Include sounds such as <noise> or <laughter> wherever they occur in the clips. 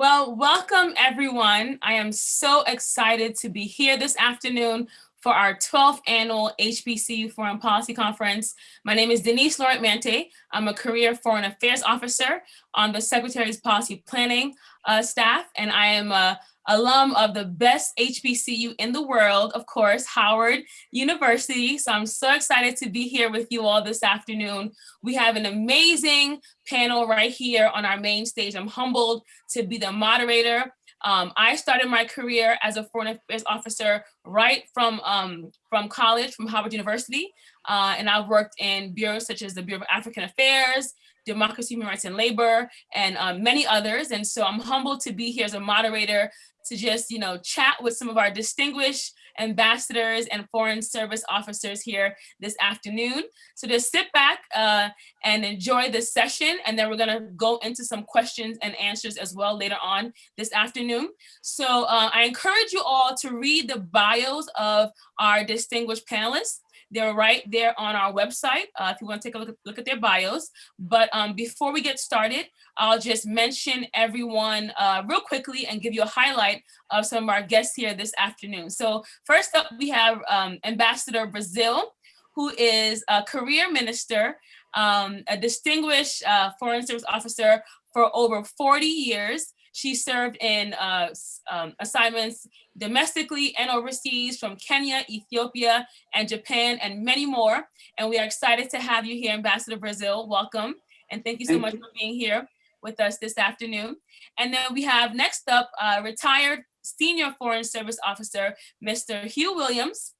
Well, welcome everyone. I am so excited to be here this afternoon for our 12th annual HBCU Foreign Policy Conference. My name is Denise Laurent Mante. I'm a career foreign affairs officer on the Secretary's policy planning uh, staff, and I am a alum of the best HBCU in the world, of course, Howard University. So I'm so excited to be here with you all this afternoon. We have an amazing panel right here on our main stage. I'm humbled to be the moderator. Um, I started my career as a foreign affairs officer right from, um, from college, from Howard University. Uh, and I've worked in bureaus such as the Bureau of African Affairs, Democracy, Human Rights and Labor, and um, many others. And so I'm humbled to be here as a moderator to just, you know, chat with some of our distinguished ambassadors and foreign service officers here this afternoon. So just sit back uh, and enjoy this session. And then we're gonna go into some questions and answers as well later on this afternoon. So uh, I encourage you all to read the bios of our distinguished panelists. They're right there on our website uh, if you want to take a look at, look at their bios. But um, before we get started, I'll just mention everyone uh, real quickly and give you a highlight of some of our guests here this afternoon. So first up, we have um, Ambassador Brazil, who is a career minister, um, a distinguished uh, foreign service officer for over 40 years. She served in uh, um, assignments domestically and overseas from Kenya, Ethiopia, and Japan, and many more. And we are excited to have you here, Ambassador Brazil. Welcome. And thank you so thank much you. for being here with us this afternoon. And then we have next up, uh, retired Senior Foreign Service Officer, Mr. Hugh Williams,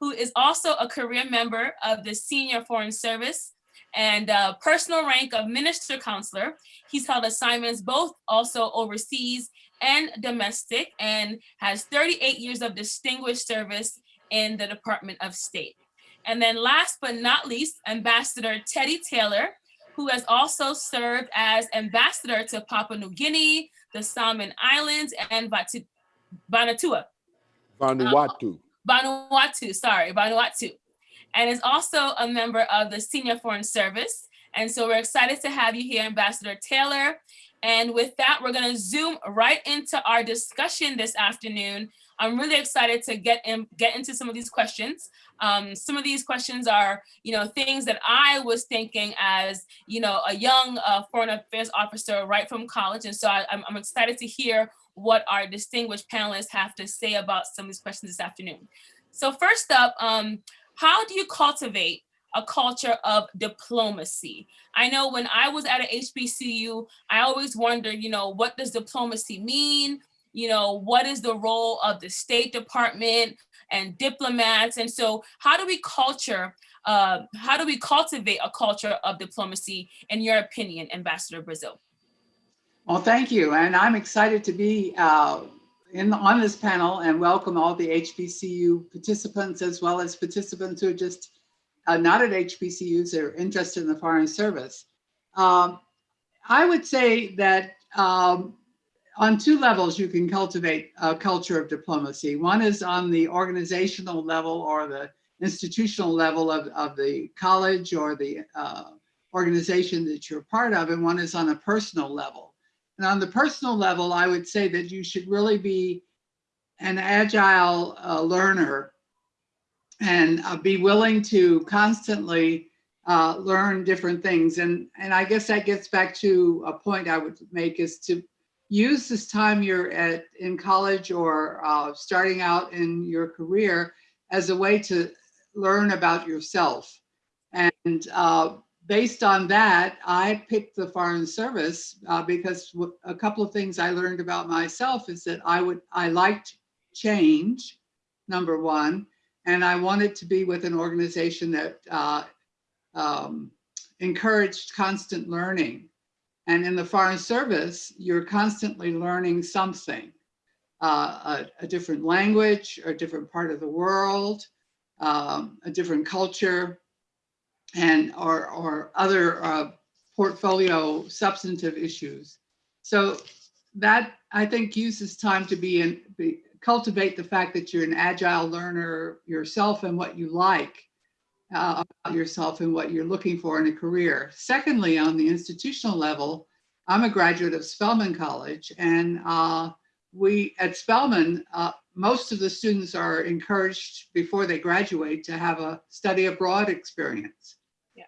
who is also a career member of the Senior Foreign Service and uh, personal rank of Minister Counselor. He's held assignments both also overseas and domestic and has 38 years of distinguished service in the Department of State. And then last but not least, Ambassador Teddy Taylor, who has also served as ambassador to Papua New Guinea, the Solomon Islands, and Vanuatu. Vanuatu. Um, Vanuatu, sorry, Vanuatu and is also a member of the Senior Foreign Service. And so we're excited to have you here, Ambassador Taylor. And with that, we're gonna zoom right into our discussion this afternoon. I'm really excited to get in, get into some of these questions. Um, some of these questions are, you know, things that I was thinking as, you know, a young uh, foreign affairs officer right from college. And so I, I'm, I'm excited to hear what our distinguished panelists have to say about some of these questions this afternoon. So first up, um, how do you cultivate a culture of diplomacy? I know when I was at an HBCU, I always wondered, you know, what does diplomacy mean? You know, what is the role of the State Department and diplomats? And so how do we culture, uh, how do we cultivate a culture of diplomacy in your opinion, Ambassador Brazil? Well, thank you. And I'm excited to be uh, in on this panel and welcome all the HBCU participants as well as participants who are just uh, not at HBCUs that are interested in the Foreign Service. Um, I would say that um, on two levels you can cultivate a culture of diplomacy. One is on the organizational level or the institutional level of, of the college or the uh, organization that you're part of, and one is on a personal level. And on the personal level, I would say that you should really be an agile uh, learner and uh, be willing to constantly uh, learn different things. And, and I guess that gets back to a point I would make is to use this time you're at in college or uh, starting out in your career as a way to learn about yourself. And uh, based on that, I picked the Foreign Service uh, because a couple of things I learned about myself is that I would I liked change, number one, and I wanted to be with an organization that uh, um, encouraged constant learning. And in the Foreign Service, you're constantly learning something, uh, a, a, different language, or a different part of the world, um, a different culture, and or, or other uh, portfolio substantive issues. So that I think uses time to be in, be, cultivate the fact that you're an agile learner yourself and what you like uh, about yourself and what you're looking for in a career. Secondly, on the institutional level, I'm a graduate of Spelman College and uh, we at Spelman, uh, most of the students are encouraged before they graduate to have a study abroad experience. Yeah.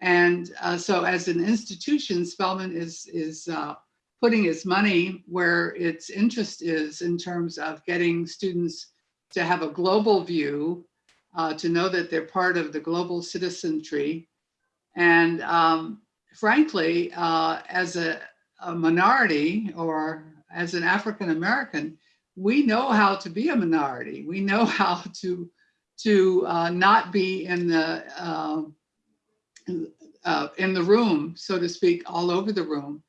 And uh, so as an institution, Spelman is, is uh, putting its money where its interest is in terms of getting students to have a global view, uh, to know that they're part of the global citizenry. And um, frankly, uh, as a, a minority or as an African American, we know how to be a minority. We know <laughs> how to to uh, not be in the uh, uh, in the room, so to speak, all over the room.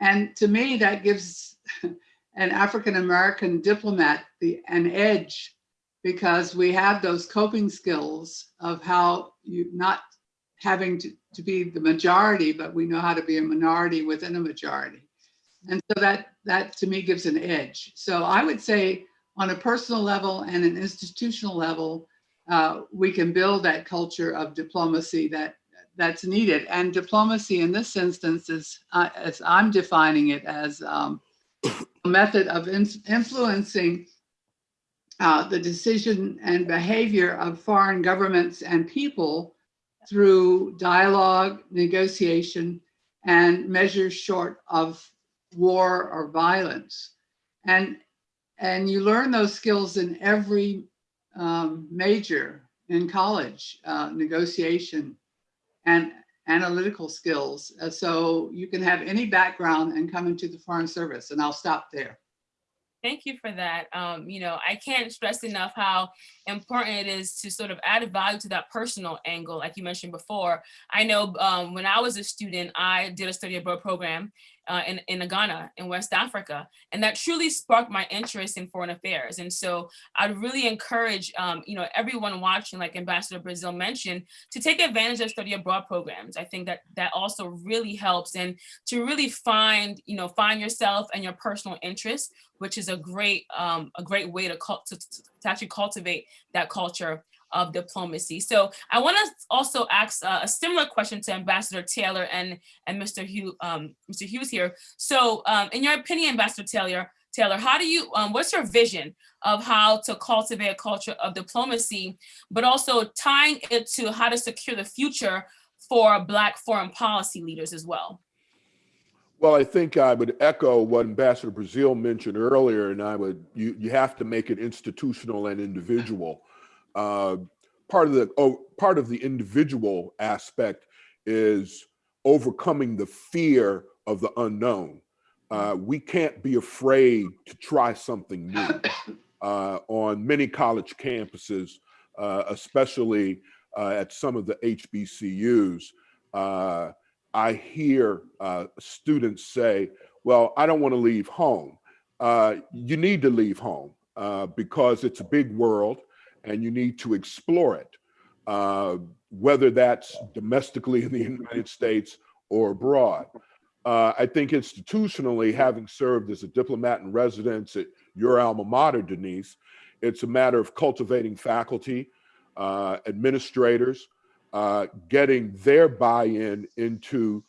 And to me, that gives <laughs> an African American diplomat the an edge because we have those coping skills of how you not having to, to be the majority, but we know how to be a minority within a majority. And so that, that to me gives an edge. So I would say on a personal level and an institutional level, uh, we can build that culture of diplomacy that that's needed. And diplomacy in this instance is, uh, as I'm defining it as um, <coughs> a method of in influencing uh, the decision and behavior of foreign governments and people through dialogue, negotiation, and measures short of war or violence. And, and you learn those skills in every um, major in college, uh, negotiation and analytical skills. Uh, so you can have any background and come into the Foreign Service and I'll stop there. Thank you for that. Um, you know, I can't stress enough how important it is to sort of add value to that personal angle, like you mentioned before. I know um, when I was a student, I did a study abroad program uh, in, in Ghana, in West Africa, and that truly sparked my interest in foreign affairs. And so I'd really encourage, um, you know, everyone watching, like Ambassador Brazil mentioned, to take advantage of study abroad programs. I think that that also really helps and to really find, you know, find yourself and your personal interests, which is a great, um, a great way to, to, to actually cultivate that culture of diplomacy. So I want to also ask uh, a similar question to Ambassador Taylor and, and Mr. Hugh, um, Mr. Hughes here. So um, in your opinion, Ambassador Taylor, Taylor, how do you, um, what's your vision of how to cultivate a culture of diplomacy, but also tying it to how to secure the future for Black foreign policy leaders as well? Well, I think I would echo what Ambassador Brazil mentioned earlier, and I would, you, you have to make it institutional and individual. Uh, part of the oh, part of the individual aspect is overcoming the fear of the unknown. Uh, we can't be afraid to try something new. <coughs> Uh, on many college campuses, uh, especially uh, at some of the HBCUs, uh, I hear students say, well, I don't want to leave home. you need to leave home because it's a big world and you need to explore it, uh, whether that's domestically in the United States or abroad. Uh, I think institutionally, having served as a diplomat in residence at your alma mater, Denise, it's a matter of cultivating faculty, uh, administrators, uh, getting their buy-in into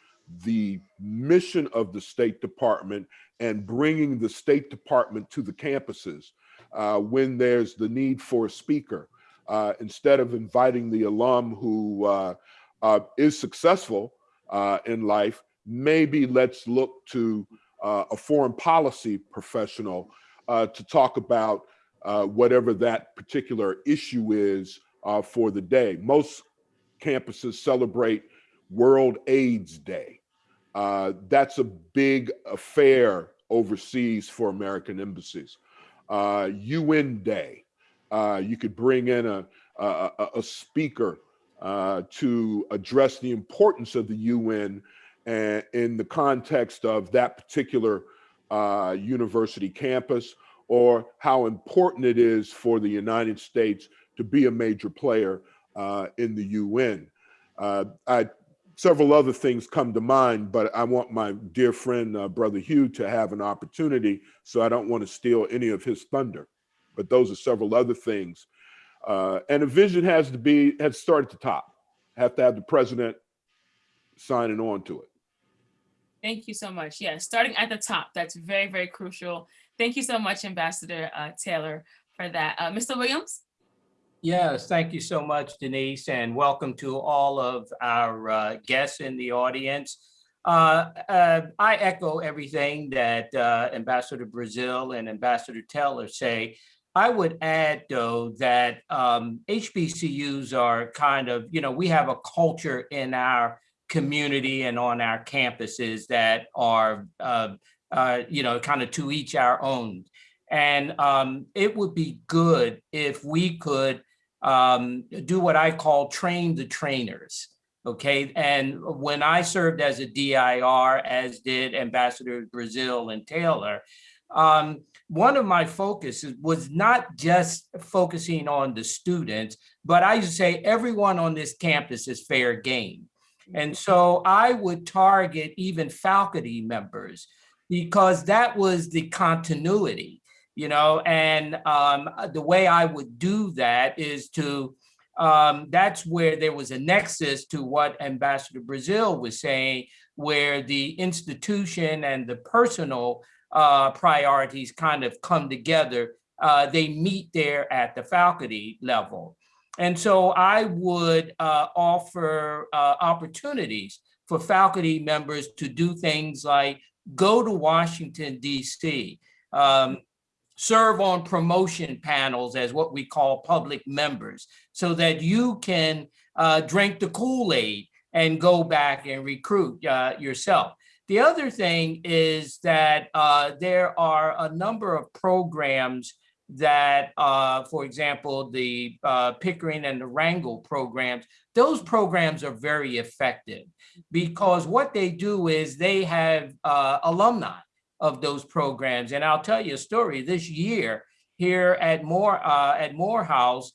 the mission of the State Department and bringing the State Department to the campuses uh, when there's the need for a speaker. Uh, instead of inviting the alum who uh, uh is successful uh, in life, maybe let's look to uh, a foreign policy professional to talk about whatever that particular issue is for the day. Most campuses celebrate World AIDS Day. that's a big affair overseas for American embassies uh, UN Day. Uh, you could bring in a, a, a speaker uh, to address the importance of the UN and in the context of that particular uh, university campus or how important it is for the United States to be a major player uh, in the UN. Uh, I several other things come to mind, but I want my dear friend, uh, Brother Hugh, to have an opportunity, so I don't want to steal any of his thunder. But those are several other things. Uh, and a vision has to be, has to start at the top. Have to have the president signing on to it. Thank you so much. Yeah, starting at the top, that's very, very crucial. Thank you so much, Ambassador uh, Taylor, for that. Uh, Mr. Williams? Yes, thank you so much, Denise, and welcome to all of our uh, guests in the audience. Uh, uh, I echo everything that uh, Ambassador Brazil and Ambassador Teller say. I would add, though, that um, HBCUs are kind of, you know, we have a culture in our community and on our campuses that are, uh, uh, you know, kind of to each our own. And um, it would be good if we could um, do what I call train the trainers. Okay, and when I served as a DIR, as did Ambassador Brazil and Taylor, um, one of my focuses was not just focusing on the students, but I used to say everyone on this campus is fair game. And so I would target even faculty members because that was the continuity, you know, and um, the way I would do that is to, um, that's where there was a nexus to what Ambassador Brazil was saying, where the institution and the personal uh, priorities kind of come together. Uh, they meet there at the faculty level. And so I would uh, offer uh, opportunities for faculty members to do things like go to Washington, DC, um, serve on promotion panels as what we call public members, so that you can uh, drink the Kool-Aid and go back and recruit uh, yourself. The other thing is that uh, there are a number of programs that, uh, for example, the uh, Pickering and the Rangel programs, those programs are very effective because what they do is they have uh, alumni of those programs. And I'll tell you a story this year here at Moore, uh, at Morehouse,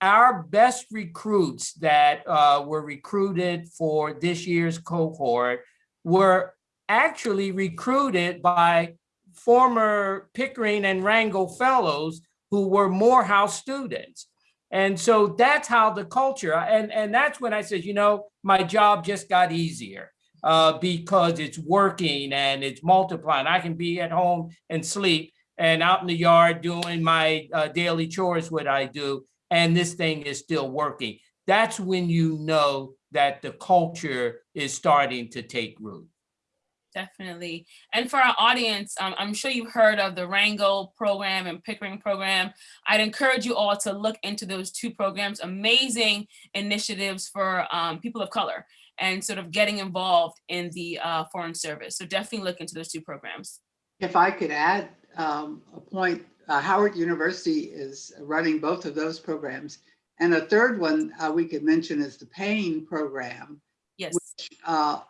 our best recruits that uh, were recruited for this year's cohort were actually recruited by former Pickering and Rangel fellows who were Morehouse students. And so that's how the culture, and, and that's when I said, you know, my job just got easier uh, because it's working and it's multiplying. I can be at home and sleep and out in the yard doing my uh, daily chores, what I do, and this thing is still working. That's when you know that the culture is starting to take root. Definitely. And for our audience, um, I'm sure you've heard of the Rangel program and Pickering program. I'd encourage you all to look into those two programs, amazing initiatives for um, people of color and sort of getting involved in the uh, foreign service. So definitely look into those two programs. If I could add um, a point, uh, Howard University is running both of those programs. And a third one uh, we could mention is the Payne program, Yes. uh,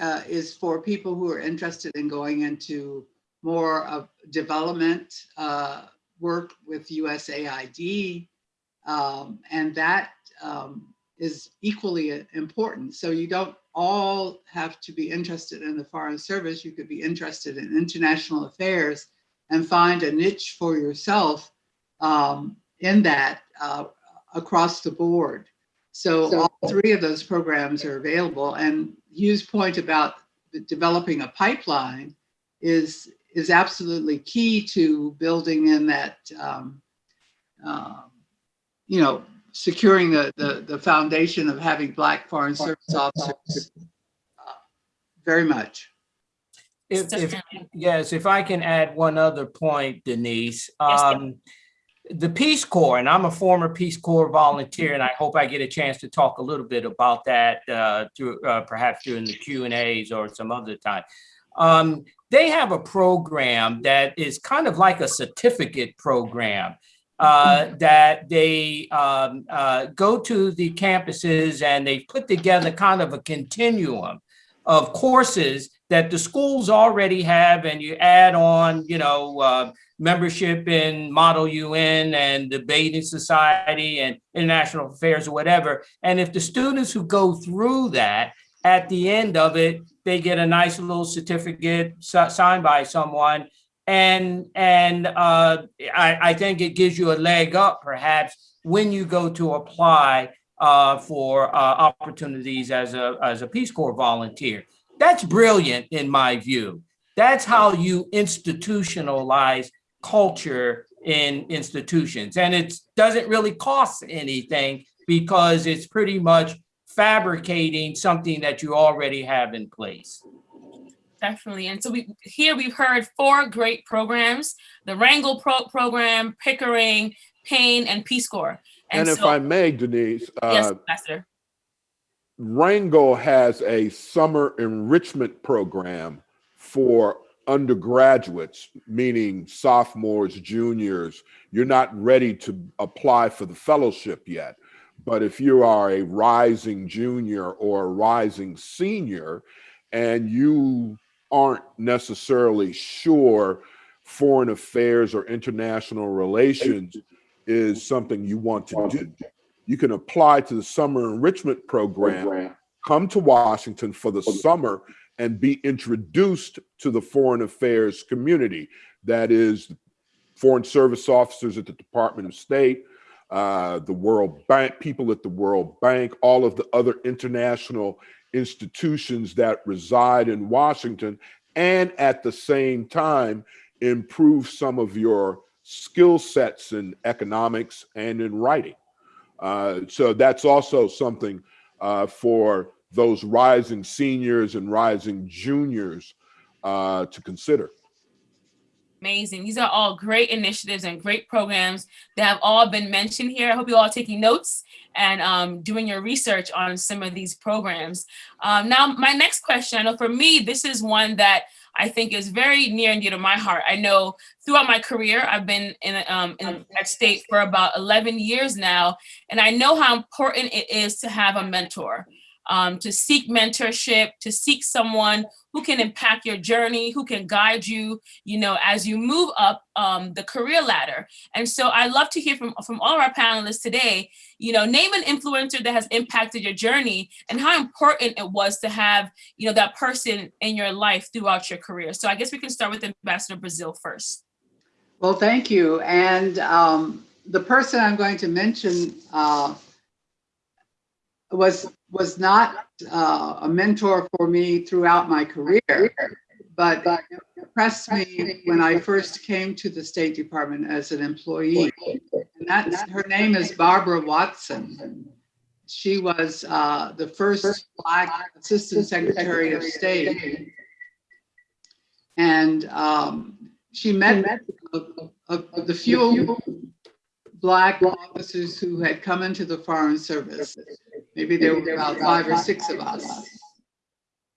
uh, is for people who are interested in going into more of development uh, work with USAID. Um, and that um, is equally important. So you don't all have to be interested in the foreign service. You could be interested in international affairs and find a niche for yourself um, in that uh, across the board. So, So- all three of those programs are available. And Hugh's point about developing a pipeline is is absolutely key to building in that, um, um, you know, securing the, the the foundation of having Black foreign service officers. uh, Very much. If, if, yes, if I can add one other point, Denise. Yes. Um, the Peace Corps, and I'm a former Peace Corps volunteer, and I hope I get a chance to talk a little bit about that uh, through uh, perhaps during the Q and A's or some other time. Um, they have a program that is kind of like a certificate program uh, that they um, uh, go to the campuses and they put together kind of a continuum of courses that the schools already have, and you add on, you know, uh, membership in Model UN and debating society and international affairs or whatever. And if the students who go through that, at the end of it, they get a nice little certificate signed by someone. And, and uh, I, I think it gives you a leg up perhaps when you go to apply uh, for uh, opportunities as a, as a Peace Corps volunteer. That's brilliant in my view. That's how you institutionalize culture in institutions. And it doesn't really cost anything because it's pretty much fabricating something that you already have in place. Definitely. And so we here we've heard four great programs, the Rangel Pro program, Pickering, Payne, and Peace Corps. And if so- I may, Denise, Yes, uh, Ambassador. Rangel has a summer enrichment program for undergraduates, meaning sophomores, juniors. You're not ready to apply for the fellowship yet. But if you are a rising junior or a rising senior and you aren't necessarily sure foreign affairs or international relations is something you want to do, you can apply to the summer enrichment program, come to Washington for the summer and be introduced to the foreign affairs community. That is foreign service officers at the Department of State, uh, the World Bank, people at the World Bank, all of the other international institutions that reside in Washington, and at the same time, improve some of your skill sets in economics and in writing. Uh, so that's also something uh, for those rising seniors and rising juniors uh, to consider. Amazing. These are all great initiatives and great programs that have all been mentioned here. I hope you all are taking notes and um, doing your research on some of these programs. Um, now, my next question, I know for me, this is one that I think is very near and dear to my heart. I know throughout my career, I've been in, um, in that state for about 11 years now, and I know how important it is to have a mentor, um, to seek mentorship, to seek someone who can impact your journey, who can guide you, you know, as you move up um, the career ladder. And so I love to hear from, from all of our panelists today, you know, name an influencer that has impacted your journey and how important it was to have, you know, that person in your life throughout your career. So I guess we can start with Ambassador Brazil first. Well, thank you. And um, the person I'm going to mention uh, was was not uh, a mentor for me throughout my career, but impressed me when I first came to the State Department as an employee. And that's her name is Barbara Watson. She was uh, the first Black Assistant Secretary of State. And um, she met of, of, of the few black officers who had come into the Foreign Service. Maybe there were about five or six of us.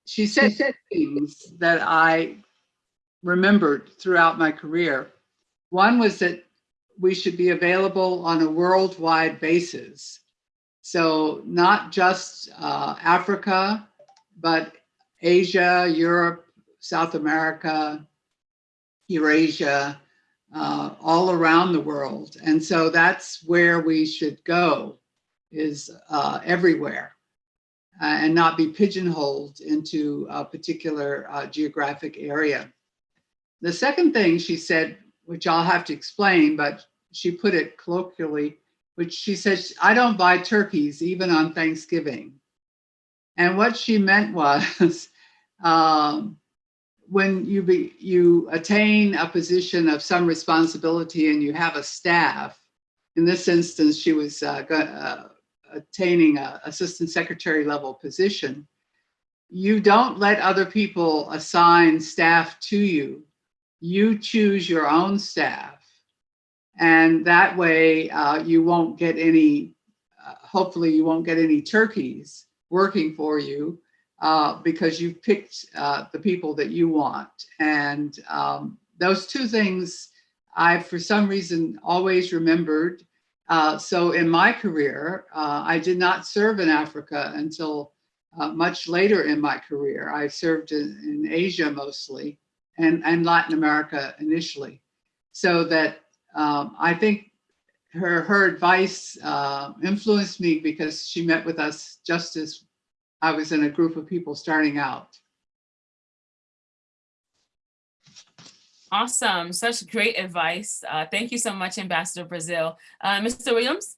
She said things that I remembered throughout my career. One was that we should be available on a worldwide basis. So not just uh, Africa, but Asia, Europe, South America, Eurasia, uh, all around the world. And so that's where we should go is uh, everywhere uh, and not be pigeonholed into a particular uh, geographic area. The second thing she said, which I'll have to explain, but she put it colloquially, which she said, I don't buy turkeys even on Thanksgiving. And what she meant was, <laughs> um, when you be you attain a position of some responsibility and you have a staff in this instance she was uh, uh, attaining a assistant secretary level position you don't let other people assign staff to you you choose your own staff and that way uh, you won't get any uh, hopefully you won't get any turkeys working for you uh, because you've picked uh, the people that you want. And um, those two things I, for some reason, always remembered. Uh, so in my career, uh, I did not serve in Africa until uh, much later in my career. I served in, in Asia mostly and, and Latin America initially. So that um, I think her, her advice uh, influenced me because she met with us just as I was in a group of people starting out. Awesome. Such great advice. Uh, thank you so much, Ambassador Brazil. Uh, Mr. Williams?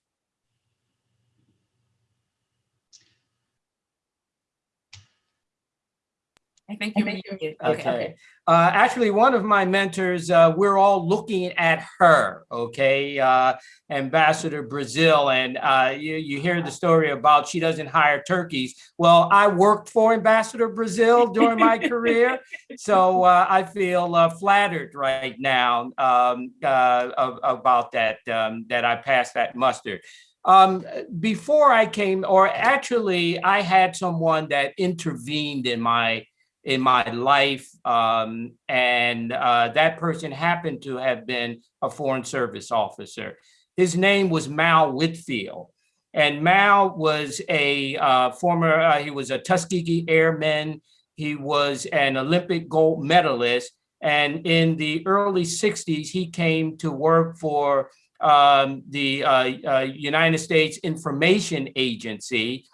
I think you're muted. Okay. Uh, actually, one of my mentors, uh, we're all looking at her, okay? Uh, Ambassador Brazil, and uh, you, you hear the story about she doesn't hire turkeys. Well, I worked for Ambassador Brazil during my career, so uh, I feel uh, flattered right now um, uh, of- about that, um, that I passed that muster. Um, before I came, or actually, I had someone that intervened in my in my life, um, and uh, that person happened to have been a Foreign Service officer. His name was Mal Whitfield, and Mal was a uh, former. Uh, he was a Tuskegee Airman. He was an Olympic gold medalist, and in the early '60s, he came to work for um, the uh, uh, United States Information Agency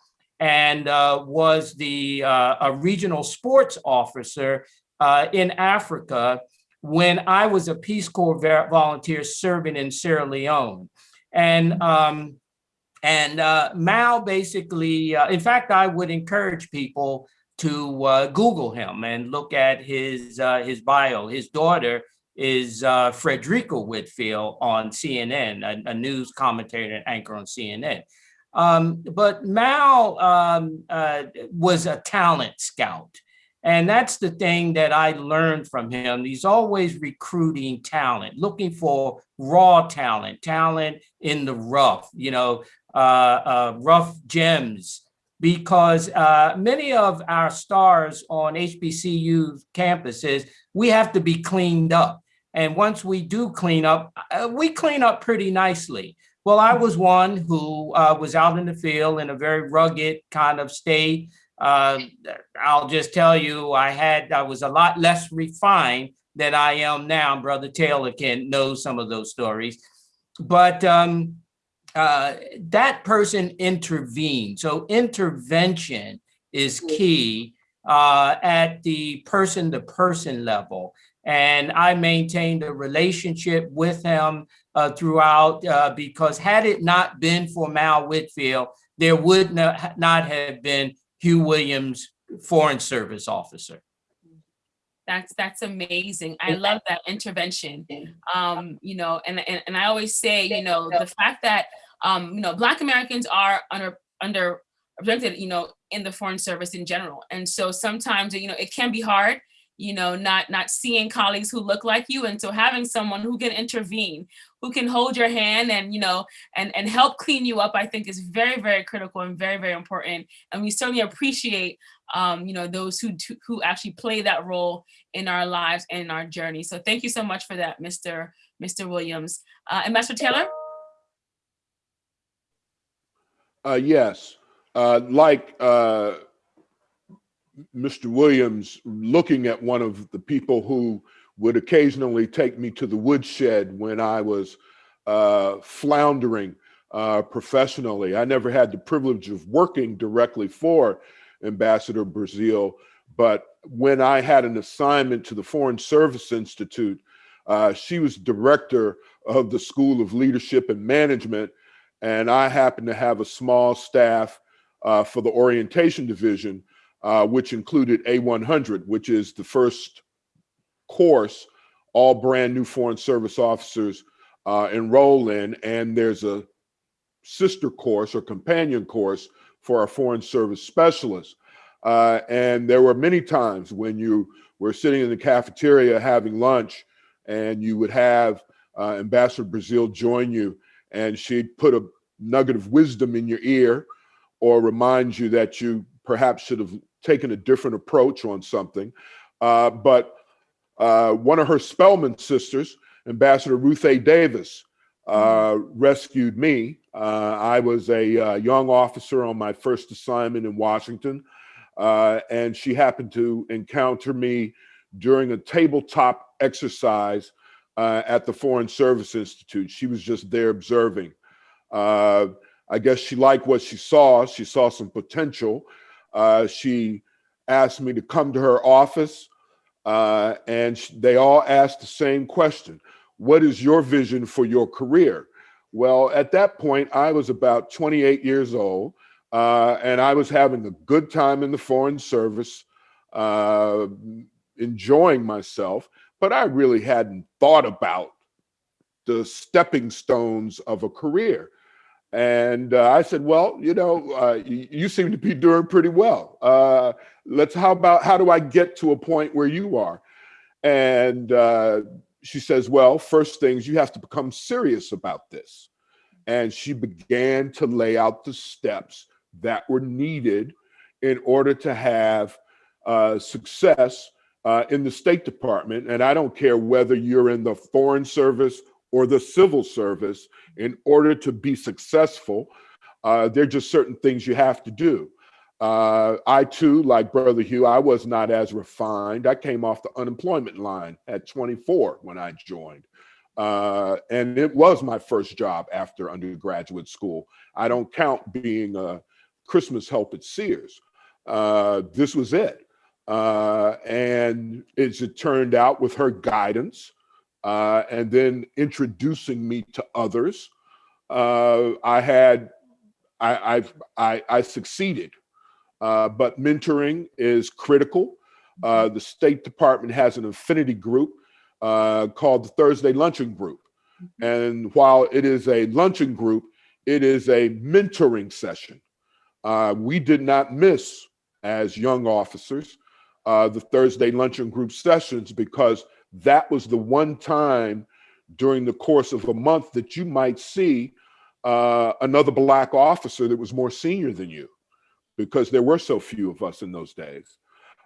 and uh, was the uh, a regional sports officer uh, in Africa when I was a Peace Corps volunteer serving in Sierra Leone. And um, and uh, Mal basically, uh, in fact, I would encourage people to uh, Google him and look at his his bio. His daughter is uh, Fredricka Whitfield on CNN, a, a news commentator and anchor on CNN. Um, but Mal um, uh, was a talent scout. And that's the thing that I learned from him. He's always recruiting talent, looking for raw talent, talent in the rough, you know, uh, uh, rough gems. Because uh, many of our stars on HBCU campuses, we have to be cleaned up. And once we do clean up, uh, we clean up pretty nicely. Well, I was one who uh, was out in the field in a very rugged kind of state. Uh, I'll just tell you, I had I was a lot less refined than I am now. Brother Taylor can know some of those stories, but um, uh, that person intervened. So intervention is key uh, at the person-to-person level, and I maintained a relationship with him uh, throughout uh, because had it not been for Mal Whitfield, there would not, not have been Hugh Williams, Foreign Service officer. That's that's amazing. I love that intervention. Um, you know, and, and and I always say, you know, the fact that um, you know, Black Americans are under under represented, you know, in the foreign service in general. And so sometimes, you know, it can be hard, you know, not not seeing colleagues who look like you. And so having someone who can intervene, who can hold your hand and, you know, and, and help clean you up, I think is very, very critical and very, very important. And we certainly appreciate, um, you know, those who, who actually play that role in our lives and in our journey. So thank you so much for that, Mr. Mr. Williams. Uh, Ambassador Taylor? Uh, yes, uh, like uh, Mr. Williams, looking at one of the people who would occasionally take me to the woodshed when I was uh, floundering uh, professionally. I never had the privilege of working directly for Ambassador Brazil, but when I had an assignment to the Foreign Service Institute, uh, she was director of the School of Leadership and Management, and I happened to have a small staff uh, for the orientation division, uh, which included A100, which is the first course all brand new Foreign Service officers uh, enroll in. And there's a sister course or companion course for our Foreign Service specialists. Uh, and there were many times when you were sitting in the cafeteria having lunch and you would have uh, Ambassador Brazil join you and she'd put a nugget of wisdom in your ear or remind you that you perhaps should have taken a different approach on something. Uh, but uh, one of her Spelman sisters, Ambassador Ruth A. Davis, uh, rescued me. Uh, I was a uh, young officer on my first assignment in Washington, uh, and she happened to encounter me during a tabletop exercise at the Foreign Service Institute. She was just there observing. Uh, I guess she liked what she saw. She saw some potential. Uh, she asked me to come to her office, uh, and they all asked the same question What is your vision for your career? Well, at that point, I was about 28 years old, uh, and I was having a good time in the Foreign Service. uh, enjoying myself, but I really hadn't thought about the stepping stones of a career. And uh, I said, well, you know, uh, you, you seem to be doing pretty well. Uh, let's, how about, how do I get to a point where you are? And uh, she says, well, first things, you have to become serious about this. And she began to lay out the steps that were needed in order to have uh, success uh, in the State Department. And I don't care whether you're in the Foreign Service or the civil service, in order to be successful, uh, there are just certain things you have to do. Uh, I too, like Brother Hugh, I was not as refined. I came off the unemployment line at 24 when I joined. Uh, and it was my first job after undergraduate school. I don't count being a Christmas help at Sears. Uh, this was it. Uh, and as it turned out with her guidance, uh, and then introducing me to others, uh, I had, I, I've, I, I succeeded. Uh, but mentoring is critical. Uh, the State Department has an affinity group uh, called the Thursday Luncheon Group. And while it is a luncheon group, it is a mentoring session. Uh, we did not miss, as young officers, uh, the Thursday luncheon group sessions because that was the one time during the course of a month that you might see uh, another black officer that was more senior than you because there were so few of us in those days.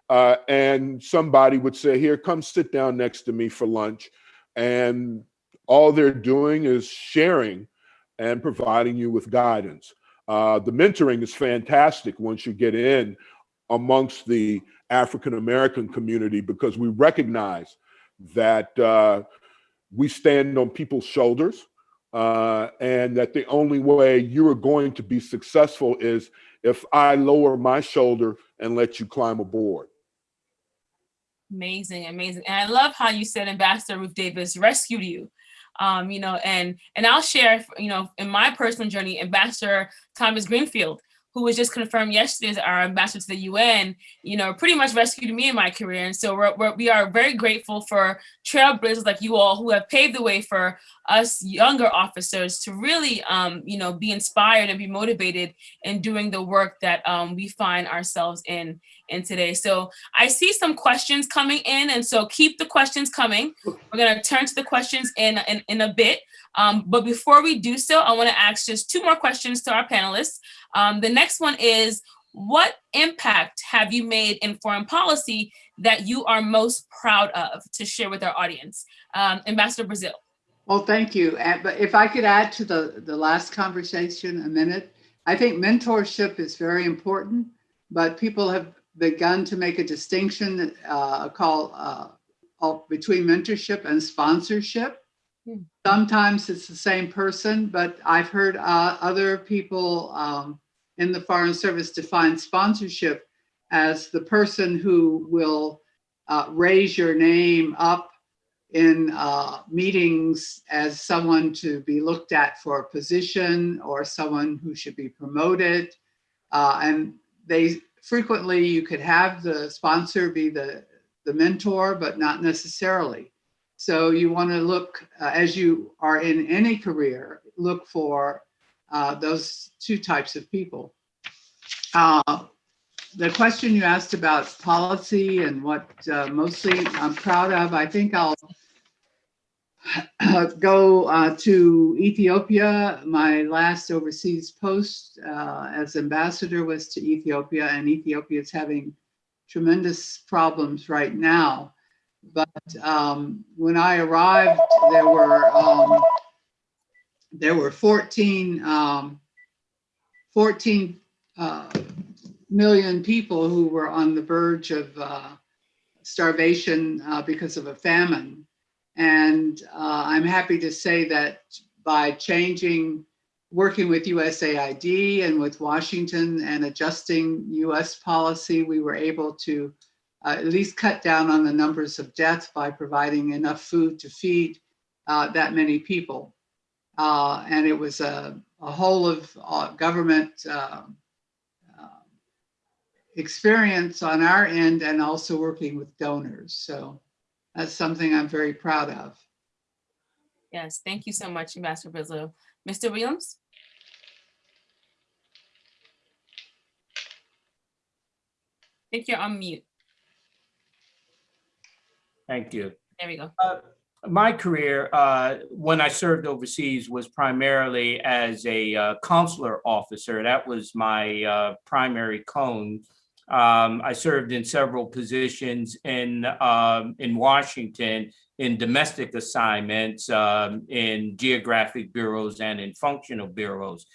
Uh, and somebody would say, here, come sit down next to me for lunch. And all they're doing is sharing and providing you with guidance. Uh, the mentoring is fantastic once you get in amongst the African American community because we recognize that uh, we stand on people's shoulders uh, and that the only way you are going to be successful is if I lower my shoulder and let you climb aboard. Amazing, amazing. And I love how you said Ambassador Ruth Davis rescued you. Um, you know, and and I'll share, you know, in my personal journey, Ambassador Thomas Greenfield who was just confirmed yesterday as our ambassador to the UN, you know, pretty much rescued me in my career. And so we're, we're, we are very grateful for trailblazers like you all who have paved the way for us younger officers to really, um, you know, be inspired and be motivated in doing the work that um, we find ourselves in, in today. So I see some questions coming in. And so keep the questions coming. We're going to turn to the questions in, in, in a bit. Um, but before we do so, I want to ask just two more questions to our panelists. Um, the next one is, what impact have you made in foreign policy that you are most proud of to share with our audience? Um, Ambassador Brazil. Well, thank you. And, but if I could add to the, the last conversation a minute, I think mentorship is very important, but people have begun to make a distinction uh, called uh, between mentorship and sponsorship. Hmm. Sometimes it's the same person, but I've heard uh, other people um, in the Foreign Service define sponsorship as the person who will uh, raise your name up in uh, meetings as someone to be looked at for a position or someone who should be promoted. Uh, and they frequently, you could have the sponsor be the, the mentor, but not necessarily. So you want to look, uh, as you are in any career, look for uh, those two types of people. Uh, the question you asked about policy and what uh, mostly I'm proud of, I think I'll <coughs> go uh, to Ethiopia. My last overseas post uh, as ambassador was to Ethiopia and Ethiopia is having tremendous problems right now. But um, when I arrived, there were um, there were 14, um, 14 uh, million people who were on the verge of uh, starvation uh, because of a famine. And uh, I'm happy to say that by changing, working with USAID and with Washington and adjusting US policy, we were able to uh, at least cut down on the numbers of deaths by providing enough food to feed uh, that many people. Uh, and it was a, a whole of uh, government uh, experience on our end and also working with donors. So that's something I'm very proud of. Yes, thank you so much, Ambassador Brazil. Mr. Williams? I think you're on mute. Thank you. There we go. my career, uh, when I served overseas, was primarily as a uh, consular officer. That was my uh, primary cone. Um, I served in several positions in um, in Washington, in domestic assignments, um, in geographic bureaus, and in functional bureaus.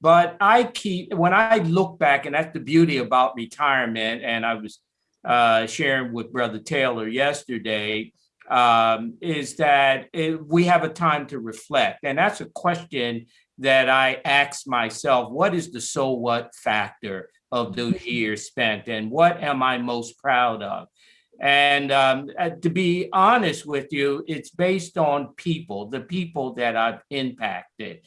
But I keep when I look back, and that's the beauty about retirement. And I was uh, sharing with Brother Taylor yesterday um, is that it, we have a time to reflect. And that's a question that I ask myself, what is the so what factor of those years spent and what am I most proud of? And um, uh, to be honest with you, it's based on people, the people that I've impacted.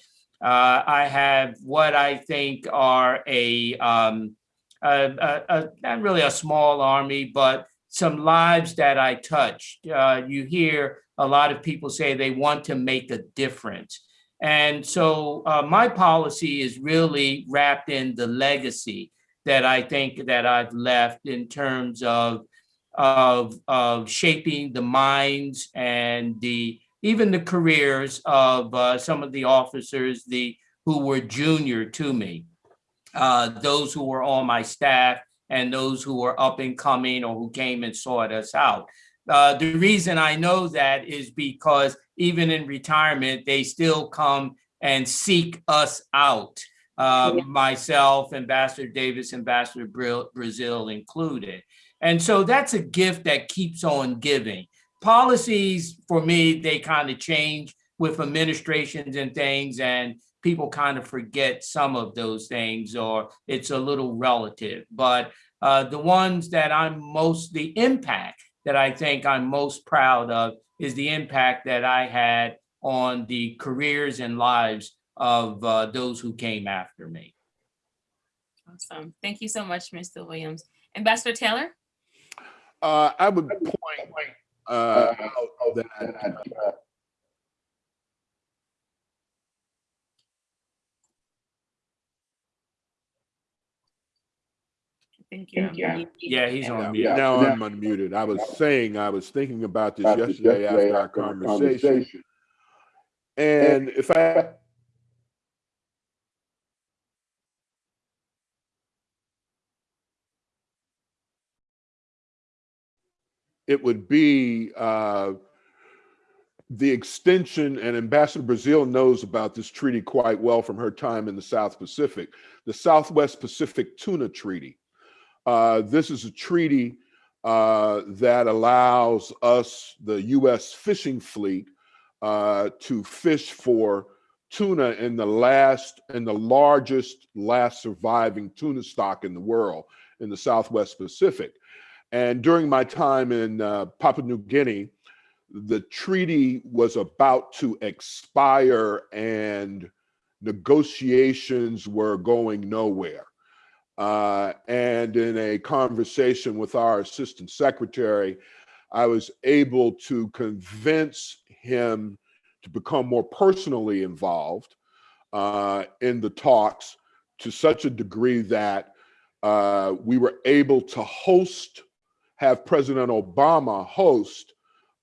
Uh, I have what I think are a, um, a, a, a, not really a small army, but some lives that I touched. Uh, you hear a lot of people say they want to make a difference. And so uh, my policy is really wrapped in the legacy that I think that I've left in terms of, of, of shaping the minds and the even the careers of uh, some of the officers the who were junior to me, uh, those who were on my staff, and those who were up and coming or who came and sought us out. Uh, the reason I know that is because even in retirement, they still come and seek us out. Uh, myself, Ambassador Davis, Ambassador Brazil included. And so that's a gift that keeps on giving. Policies, for me, they kind of change with administrations and things, and people kind of forget some of those things or it's a little relative. But uh, the ones that I'm most, the impact that I think I'm most proud of is the impact that I had on the careers and lives of uh, those who came after me. Awesome. Thank you so much, Mr. Williams. Ambassador Taylor? Uh, I would point uh, out that uh, Thank you. Yeah, he's on mute. Yeah, now I'm unmuted. I was saying, I was thinking about this yesterday after our conversation. And if I it would be uh, the extension, and Ambassador Brazil knows about this treaty quite well from her time in the South Pacific, the Southwest Pacific Tuna Treaty. Uh, this is a treaty uh, that allows us, the U.S. fishing fleet, uh, to fish for tuna in the last and the largest last surviving tuna stock in the world in the Southwest Pacific. And during my time in uh, Papua New Guinea, the treaty was about to expire and negotiations were going nowhere. Uh, and in a conversation with our assistant secretary, I was able to convince him to become more personally involved uh, in the talks to such a degree that uh, we were able to host, have President Obama host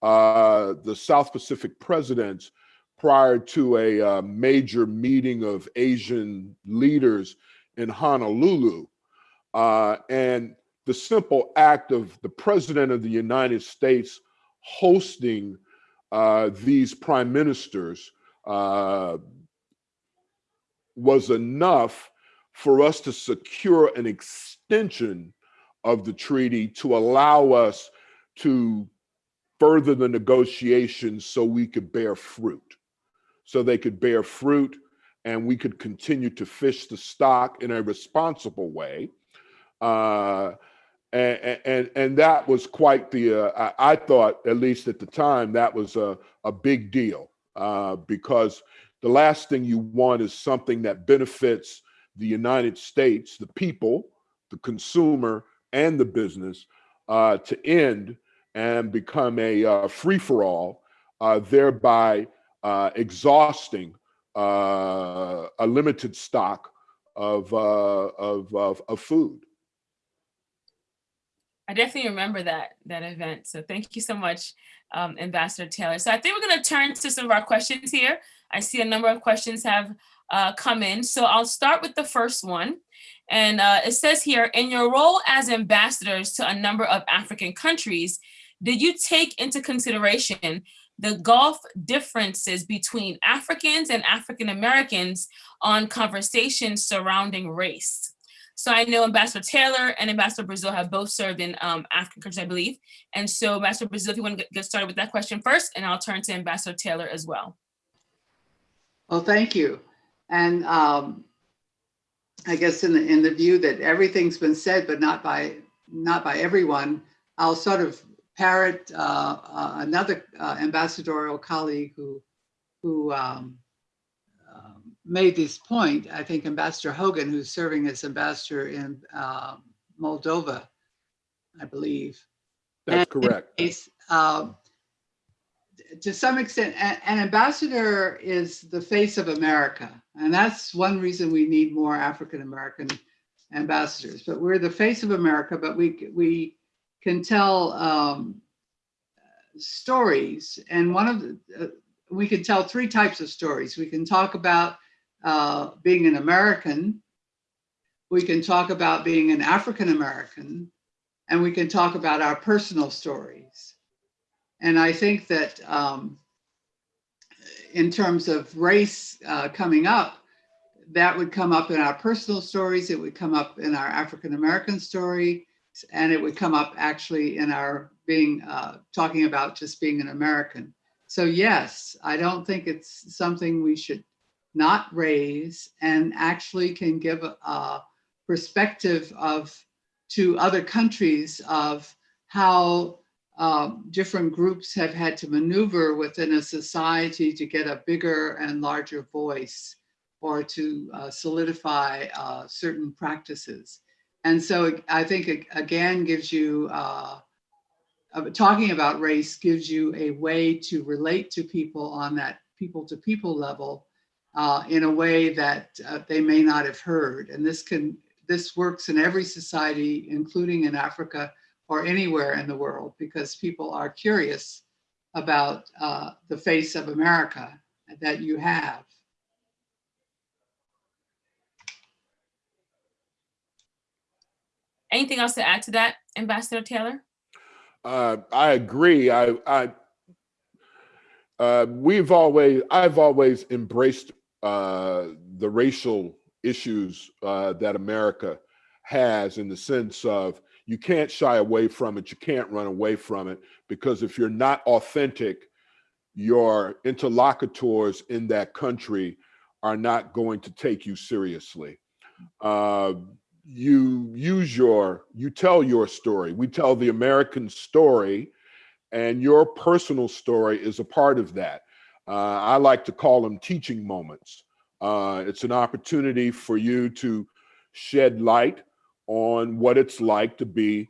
uh, the South Pacific presidents prior to a uh, major meeting of Asian leaders in Honolulu. Uh, and the simple act of the president of the United States hosting uh, these prime ministers uh, was enough for us to secure an extension of the treaty to allow us to further the negotiations so we could bear fruit. So they could bear fruit and we could continue to fish the stock in a responsible way. Uh, and, and, and that was quite the, uh, I, thought, at least at the time, that was a, a big deal uh, because the last thing you want is something that benefits the United States, the people, the consumer, and the business uh, to end and become a uh, free for all, uh, thereby uh, exhausting uh, a limited stock of, uh, of, of, of food. I definitely remember that that event. So thank you so much, um, Ambassador Taylor. So I think we're going to turn to some of our questions here. I see a number of questions have uh, come in. So I'll start with the first one. And uh, it says here, in your role as ambassadors to a number of African countries, did you take into consideration the Gulf differences between Africans and African Americans on conversations surrounding race? So I know Ambassador Taylor and Ambassador Brazil have both served in um, African countries, I believe. And so Ambassador Brazil, if you want to get started with that question first, and I'll turn to Ambassador Taylor as well. Well, thank you. And um, I guess in the in the view that everything's been said, but not by not by everyone, I'll sort of parrot uh, uh, another uh, ambassadorial colleague who who um, um, made this point. I think Ambassador Hogan, who's serving as ambassador in uh, Moldova, I believe. That's And correct. case, um, To some extent, a- an ambassador is the face of America. And that's one reason we need more African-American ambassadors. But we're the face of America, but we, we can tell um, stories. And one of the, uh, we can tell three types of stories. We can talk about uh, being an American. We can talk about being an African-American and we can talk about our personal stories. And I think that um, in terms of race uh, coming up, that would come up in our personal stories, it would come up in our African American story, and it would come up actually in our being uh, talking about just being an American. So, yes, I don't think it's something we should not raise and actually can give a, a perspective of to other countries of how um, different groups have had to maneuver within a society to get a bigger and larger voice or to uh, solidify uh, certain practices. And so I think it again gives you, uh, uh, talking about race gives you a way to relate to people on that people to people level uh, in a way that uh, they may not have heard. And this can, this works in every society, including in Africa or anywhere in the world, because people are curious about uh, the face of America that you have. Anything else to add to that, Ambassador Taylor? Uh, I agree. I, I, uh, we've always, I've always embraced uh, the racial issues uh, that America has in the sense of you can't shy away from it, you can't run away from it, because if you're not authentic, your interlocutors in that country are not going to take you seriously. Uh, you use your, you tell your story. We tell the American story, and your personal story is a part of that. Uh, I like to call them teaching moments. Uh, it's an opportunity for you to shed light on what it's like to be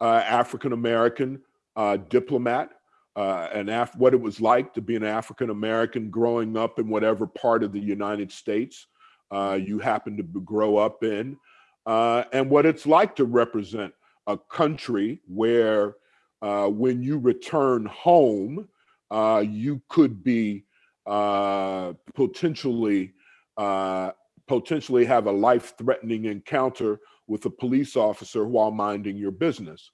uh, African American uh, diplomat, uh, and Af- what it was like to be an African American growing up in whatever part of the United States uh, you happen to grow up in, uh, and what it's like to represent a country where, uh, when you return home, you could be potentially potentially have a life-threatening encounter with a police officer while minding your business.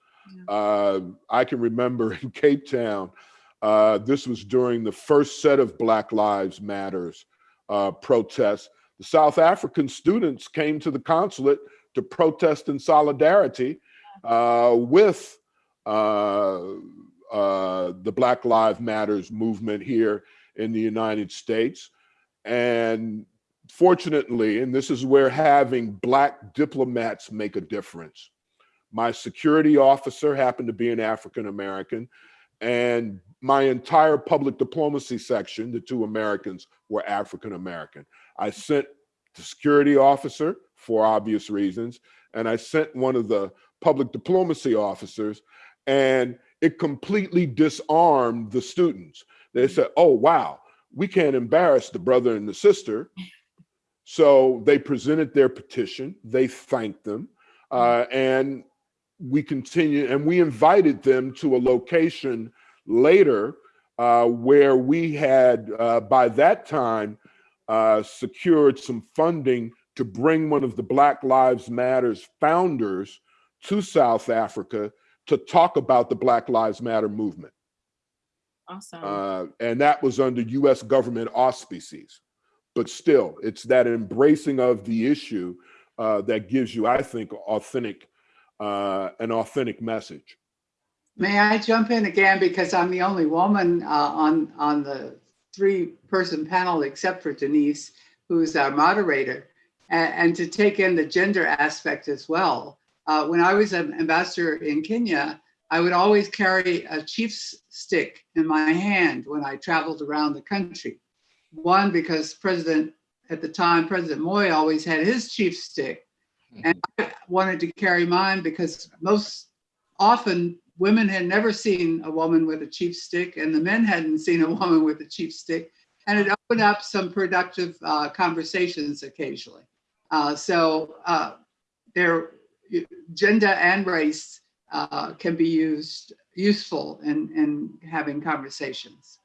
Uh, I can remember <laughs> in Cape Town, uh, this was during the first set of Black Lives Matters uh, protests. The South African students came to the consulate to protest in solidarity uh, with uh, uh, the Black Lives Matters movement here in the United States. And fortunately, and this is where having Black diplomats make a difference. My security officer happened to be an African American, and my entire public diplomacy section, the two Americans, were African American. I sent the security officer for obvious reasons, and I sent one of the public diplomacy officers, and it completely disarmed the students. They said, oh, wow, we can't embarrass the brother and the sister. So they presented their petition, they thanked them, uh, and we continued, and we invited them to a location later uh, where we had, uh, by that time, uh, secured some funding to bring one of the Black Lives Matters founders to South Africa to talk about the Black Lives Matter movement. Awesome. Uh, and that was under US government auspices. But still, it's that embracing of the issue uh, that gives you, I think, authentic, uh, an authentic message. May I jump in again because I'm the only woman uh, on, on the three-person panel except for Denise, who's our moderator, and, and to take in the gender aspect as well. Uh, When I was an ambassador in Kenya, I would always carry a chief's stick in my hand when I traveled around the country. One, because President, at the time, President Moi always had his chief stick. And I wanted to carry mine because most often women had never seen a woman with a chief stick and the men hadn't seen a woman with a chief stick. And it opened up some productive uh, conversations occasionally. Uh, so uh, there, gender and race uh, can be used, useful in, in having conversations.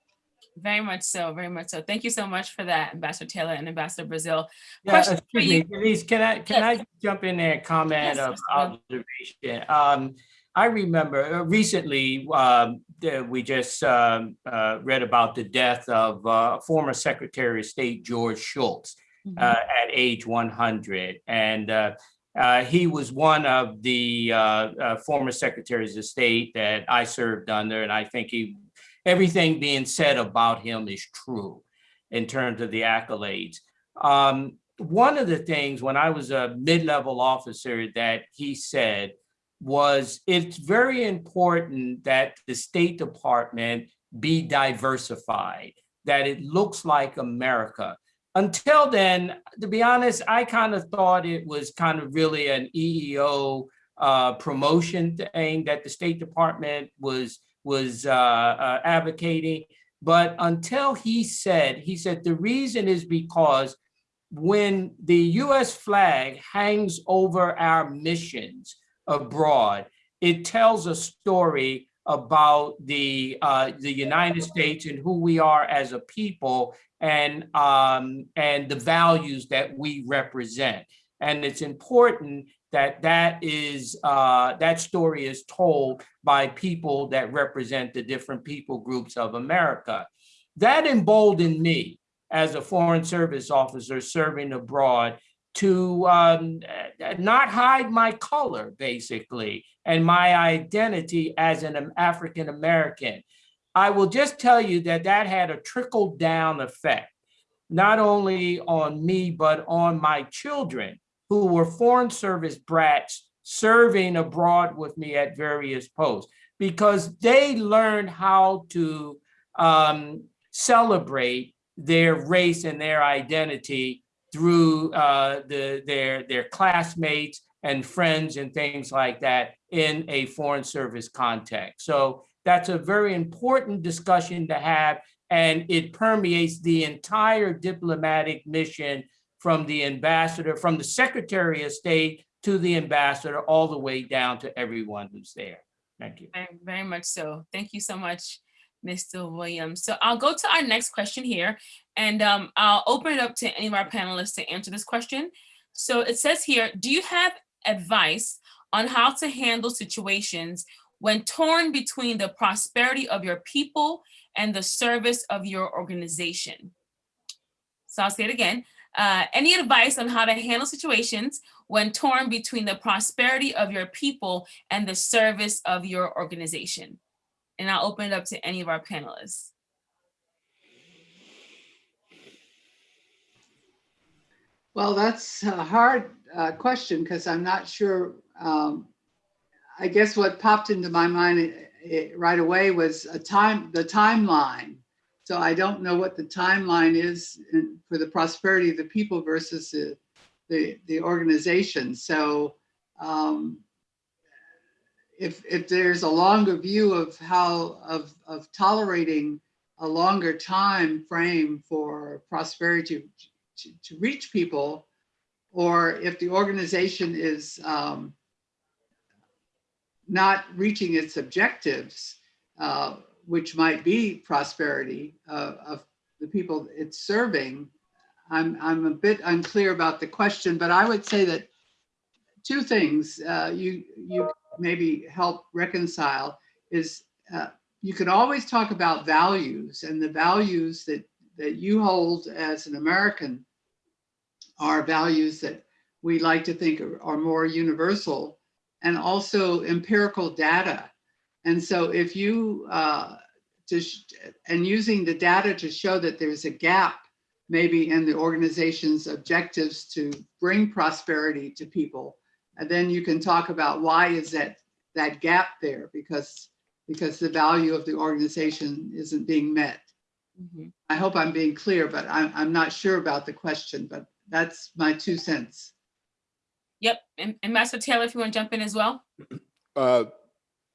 Very much so, very much so. Thank you so much for that, Ambassador Taylor and Ambassador Brazil. Yeah, Question for excuse me, you. Denise, can I, can I jump in there and comment Yes, of observation? Um, I remember uh, recently, um, we just, um, uh, read about the death of, uh, former Secretary of State George Shultz. Mhm. uh, at age 100. And uh, uh, he was one of the uh, uh, former secretaries of state that I served under. And I think he, everything being said about him is true in terms of the accolades. Um, one of the things when I was a mid-level officer that he said was it's very important that the State Department be diversified, that it looks like America until then, to be honest, I kind of thought it was kind of really an EEO uh, promotion thing that the State Department was was uh, uh, advocating. But until he said, he said the reason is because when the U.S. flag hangs over our missions abroad, it tells a story about the uh, the United States and who we are as a people and um, and the values that we represent. And it's important that that is uh, that story is told by people that represent the different people groups of America. That emboldened me as a foreign service officer serving abroad to um, not hide my color, basically, and my identity as an African American. I will just tell you that that had a trickle down effect, not only on me, but on my children who were foreign service brats serving abroad with me at various posts, because they learned how to um, celebrate their race and their identity through uh, the, their, their classmates and friends and things like that in a foreign service context. So that's a very important discussion to have, and it permeates the entire diplomatic mission from the ambassador, from the Secretary of State to the ambassador, all the way down to everyone who's there. Thank you. Very, very much so. Thank you so much, Mr. Williams. So I'll go to our next question here, and um, I'll open it up to any of our panelists to answer this question. So it says here, do you have advice on how to handle situations when torn between the prosperity of your people and the service of your organization? So I'll say it again. Uh, any advice on how to handle situations when torn between the prosperity of your people and the service of your organization? And I'll open it up to any of our panelists. Well, that's a hard uh, question because I'm not sure. um, I guess what popped into my mind eh, eh, right away was a time, the timeline. So I don't know what the timeline is for the prosperity of the people versus the, the, the organization. So um, if, if there's a longer view of how, of, of tolerating a longer time frame for prosperity to, to reach people, or if the organization is um, not reaching its objectives, uh, which might be prosperity uh, of the people it's serving, I'm, I'm a bit unclear about the question, but I would say that two things uh, you, you maybe help reconcile is uh, you can always talk about values and the values that, that you hold as an American are values that we like to think are, are more universal and also empirical data. And so if you, uh, just, and using the data to show that there's a gap maybe in the organization's objectives to bring prosperity to people, and then you can talk about why is that that gap there because because the value of the organization isn't being met. Mhm. I hope I'm being clear, but I'm, I'm not sure about the question, but that's my two cents. Yep, and and Master Taylor, if you want to jump in as well. Uh,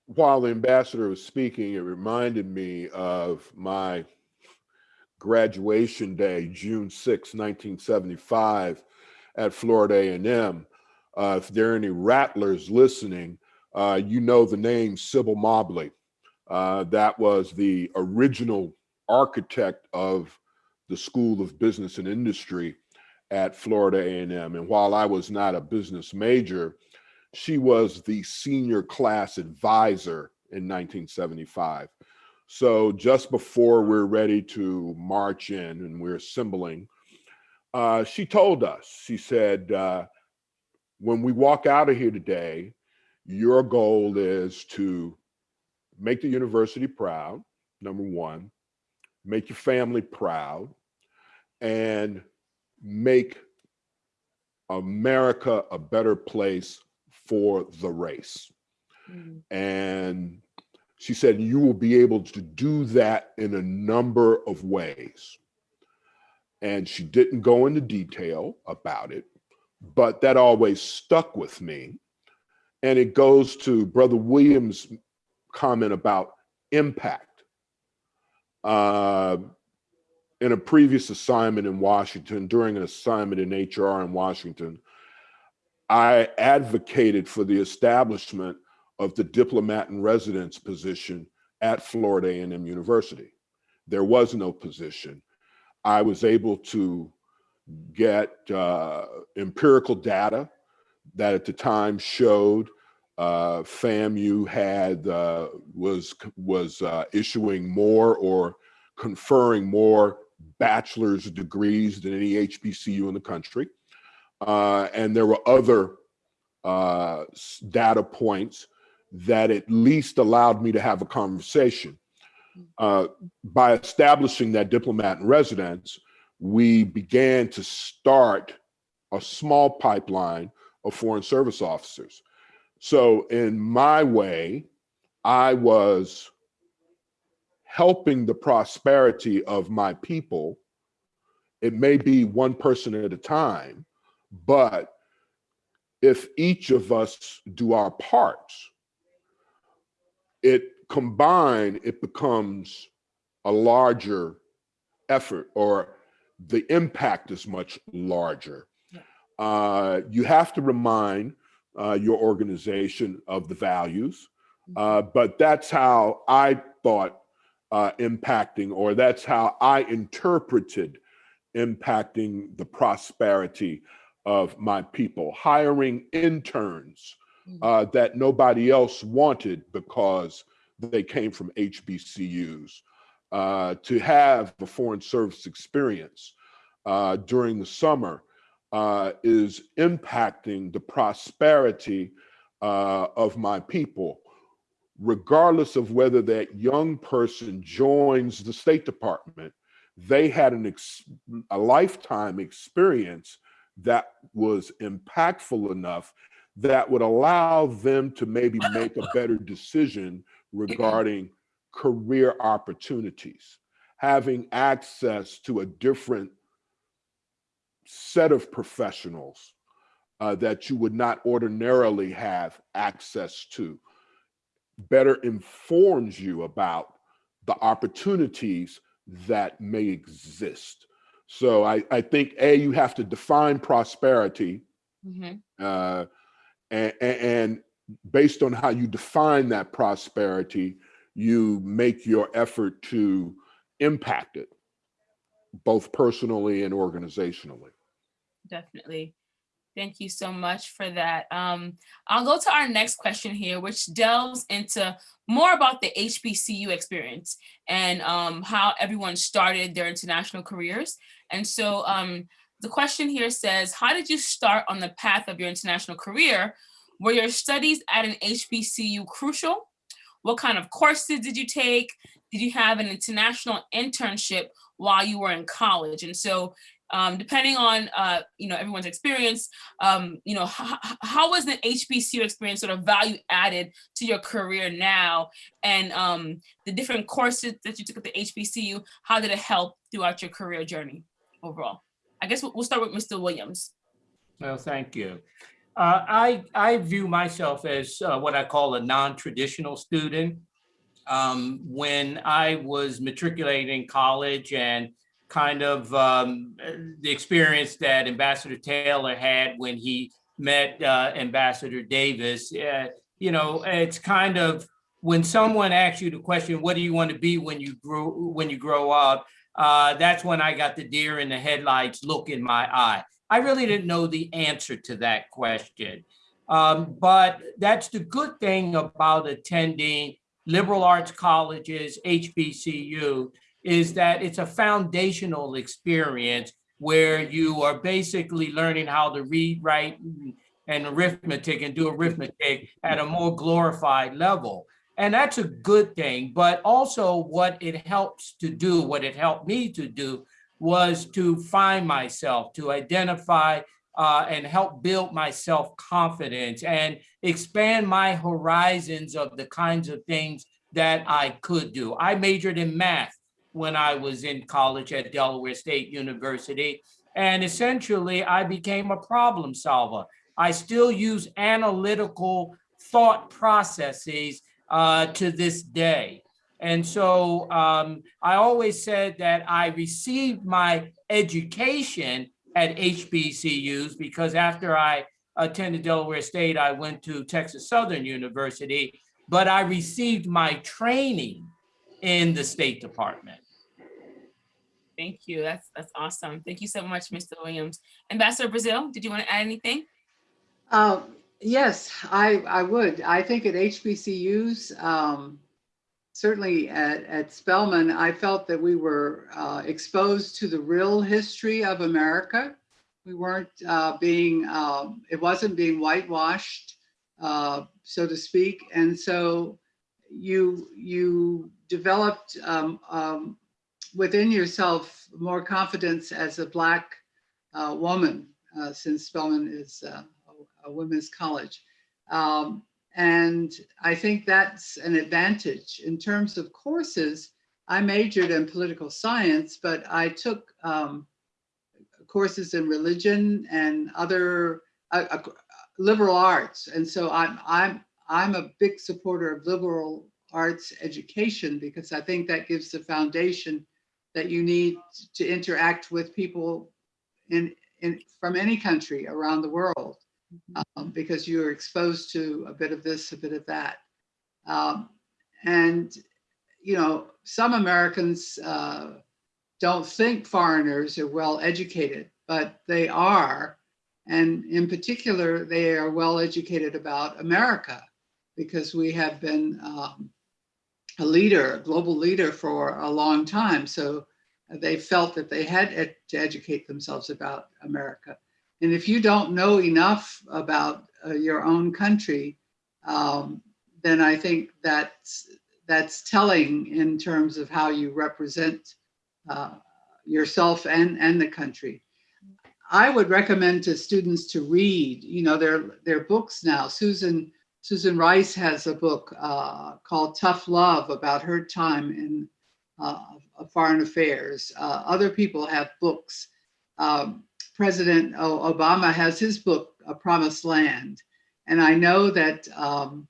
while the ambassador was speaking, it reminded me of my graduation day, June 6, 1975, at Florida A&M. Uh, if there are any rattlers listening, uh, you know the name Sybil Mobley. Uh, that was the original architect of the School of Business and Industry at Florida A&M. And while I was not a business major, she was the senior class advisor in 1975. So just before we're ready to march in and we're assembling, uh, she told us, she said, uh, when we walk out of here today, your goal is to make the university proud, number one, make your family proud, and make America a better place for the race. Mhm. And she said, you will be able to do that in a number of ways. And she didn't go into detail about it, but that always stuck with me. And it goes to Brother Williams' comment about impact. Uh, in a previous assignment in Washington, during an assignment in HR in Washington, I advocated for the establishment of the diplomat in residence position at Florida A&M University. There was no position. I was able to get uh, empirical data that at the time showed uh, FAMU had uh, was was uh, issuing more or conferring more bachelor's degrees than any HBCU in the country. Uh, and there were other uh, data points that at least allowed me to have a conversation. Uh, by establishing that diplomat in residence, we began to start a small pipeline of foreign service officers. So in my way, I was helping the prosperity of my people. It may be one person at a time, but if each of us do our parts, it combined, it becomes a larger effort or the impact is much larger. Yeah. Uh, you have to remind uh, your organization of the values, uh, but that's how I thought uh, impacting, or that's how I interpreted impacting the prosperity of my people, hiring interns uh, that nobody else wanted because they came from HBCUs, uh, to have a foreign service experience uh, during the summer uh, is impacting the prosperity uh, of my people, regardless of whether that young person joins the State Department. They had an ex- a lifetime experience that was impactful enough that would allow them to maybe make a better decision regarding career opportunities, having access to a different set of professionals uh, that you would not ordinarily have access to. better informs you about the opportunities that may exist. So I, I think A, you have to define prosperity Mhm. uh, and, and based on how you define that prosperity, you make your effort to impact it, both personally and organizationally. Definitely. Thank you so much for that. Um, I'll go to our next question here, which delves into more about the HBCU experience and um, how everyone started their international careers. And so um, the question here says, how did you start on the path of your international career? Were your studies at an HBCU crucial? What kind of courses did you take? Did you have an international internship while you were in college? And so um, depending on uh, you know everyone's experience, um, you know how, was the HBCU experience sort of value added to your career now, and um, the different courses that you took at the HBCU, how did it help throughout your career journey overall? I guess we'll, start with Mr. Williams. Well, thank you. Uh, I, I view myself as uh, what I call a non-traditional student. Um, when I was matriculating college and kind of um, the experience that Ambassador Taylor had when he met uh, Ambassador Davis, uh, you know, it's kind of when someone asks you the question, what do you want to be when you grow when you grow up? Uh, that's when I got the deer in the headlights look in my eye. I really didn't know the answer to that question. Um, but that's the good thing about attending liberal arts colleges, HBCU, is that it's a foundational experience where you are basically learning how to read, write, and arithmetic and do arithmetic at a more glorified level. And that's a good thing, but also what it helps to do, what it helped me to do was to find myself, to identify uh, and help build my self-confidence and expand my horizons of the kinds of things that I could do. I majored in math when I was in college at Delaware State University. And essentially, I became a problem solver. I still use analytical thought processes uh, to this day. And so um, I always said that I received my education at HBCUs because after I attended Delaware State, I went to Texas Southern University, but I received my training in the State Department. Thank you. That's that's awesome. Thank you so much, Mr. Williams. Ambassador Brazil, did you want to add anything? Uh, yes, I, I would. I think at HBCUs, um, certainly at, at Spelman, I felt that we were uh, exposed to the real history of America. We weren't uh, being, um, it wasn't being whitewashed, uh, so to speak. And so you, you developed um, um, within yourself more confidence as a Black uh, woman, uh, since Spelman is uh, a, women's college. Um, and I think that's an advantage. In terms of courses, I majored in political science, but I took um, courses in religion and other uh, uh, liberal arts. And so I'm, I'm, I'm a big supporter of liberal arts education because I think that gives the foundation that you need to interact with people in, in from any country around the world um, because you're exposed to a bit of this, a bit of that. Um, and, you know, some Americans uh, don't think foreigners are well educated, but they are. And in particular, they are well educated about America because we have been um, a leader, a global leader for a long time. So they felt that they had ed to educate themselves about America. And if you don't know enough about uh, your own country, um, then I think that's, that's telling in terms of how you represent uh, yourself and, and the country. I would recommend to students to read, you know, their, their books now. Susan, Susan Rice has a book uh, called Tough Love about her time in uh, foreign affairs. Uh, other people have books. Um, President Obama has his book, A Promised Land. And I know that um,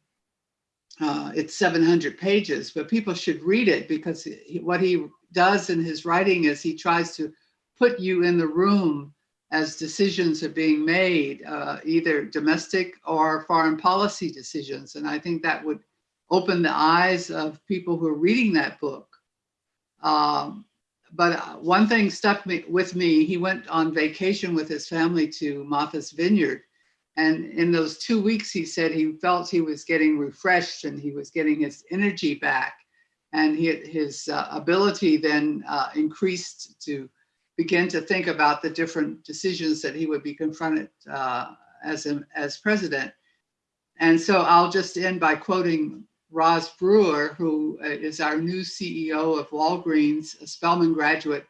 uh, it's 700 pages, but people should read it because he, what he does in his writing is he tries to put you in the room as decisions are being made, uh, either domestic or foreign policy decisions. And I think that would open the eyes of people who are reading that book. Um, but uh, one thing stuck me, with me, he went on vacation with his family to Martha's Vineyard. And in those two weeks, he said he felt he was getting refreshed and he was getting his energy back. And he, his uh, ability then uh, increased to begin to think about the different decisions that he would be confronted uh, as, a, as president. And so I'll just end by quoting Roz Brewer, who uh, our new CEO of Walgreens, a Spelman graduate,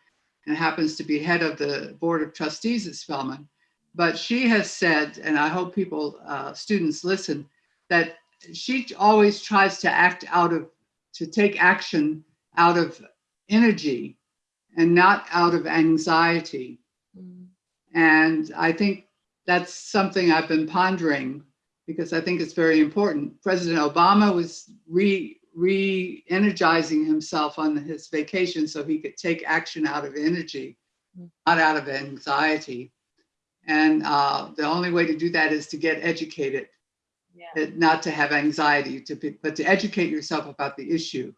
and happens to be head of the board of trustees at Spelman. But she has said, and I hope people, uh, students listen, that she always tries to act out of, to take action out of energy and not out of anxiety. Mm. And I think that's something I've been pondering because I think it's very important. President Obama was re re-energizing himself on his vacation so he could take action out of energy, not out of anxiety. And uh, the only way to do that is to get educated, Yeah. not to have anxiety, to be, but to educate yourself about the issue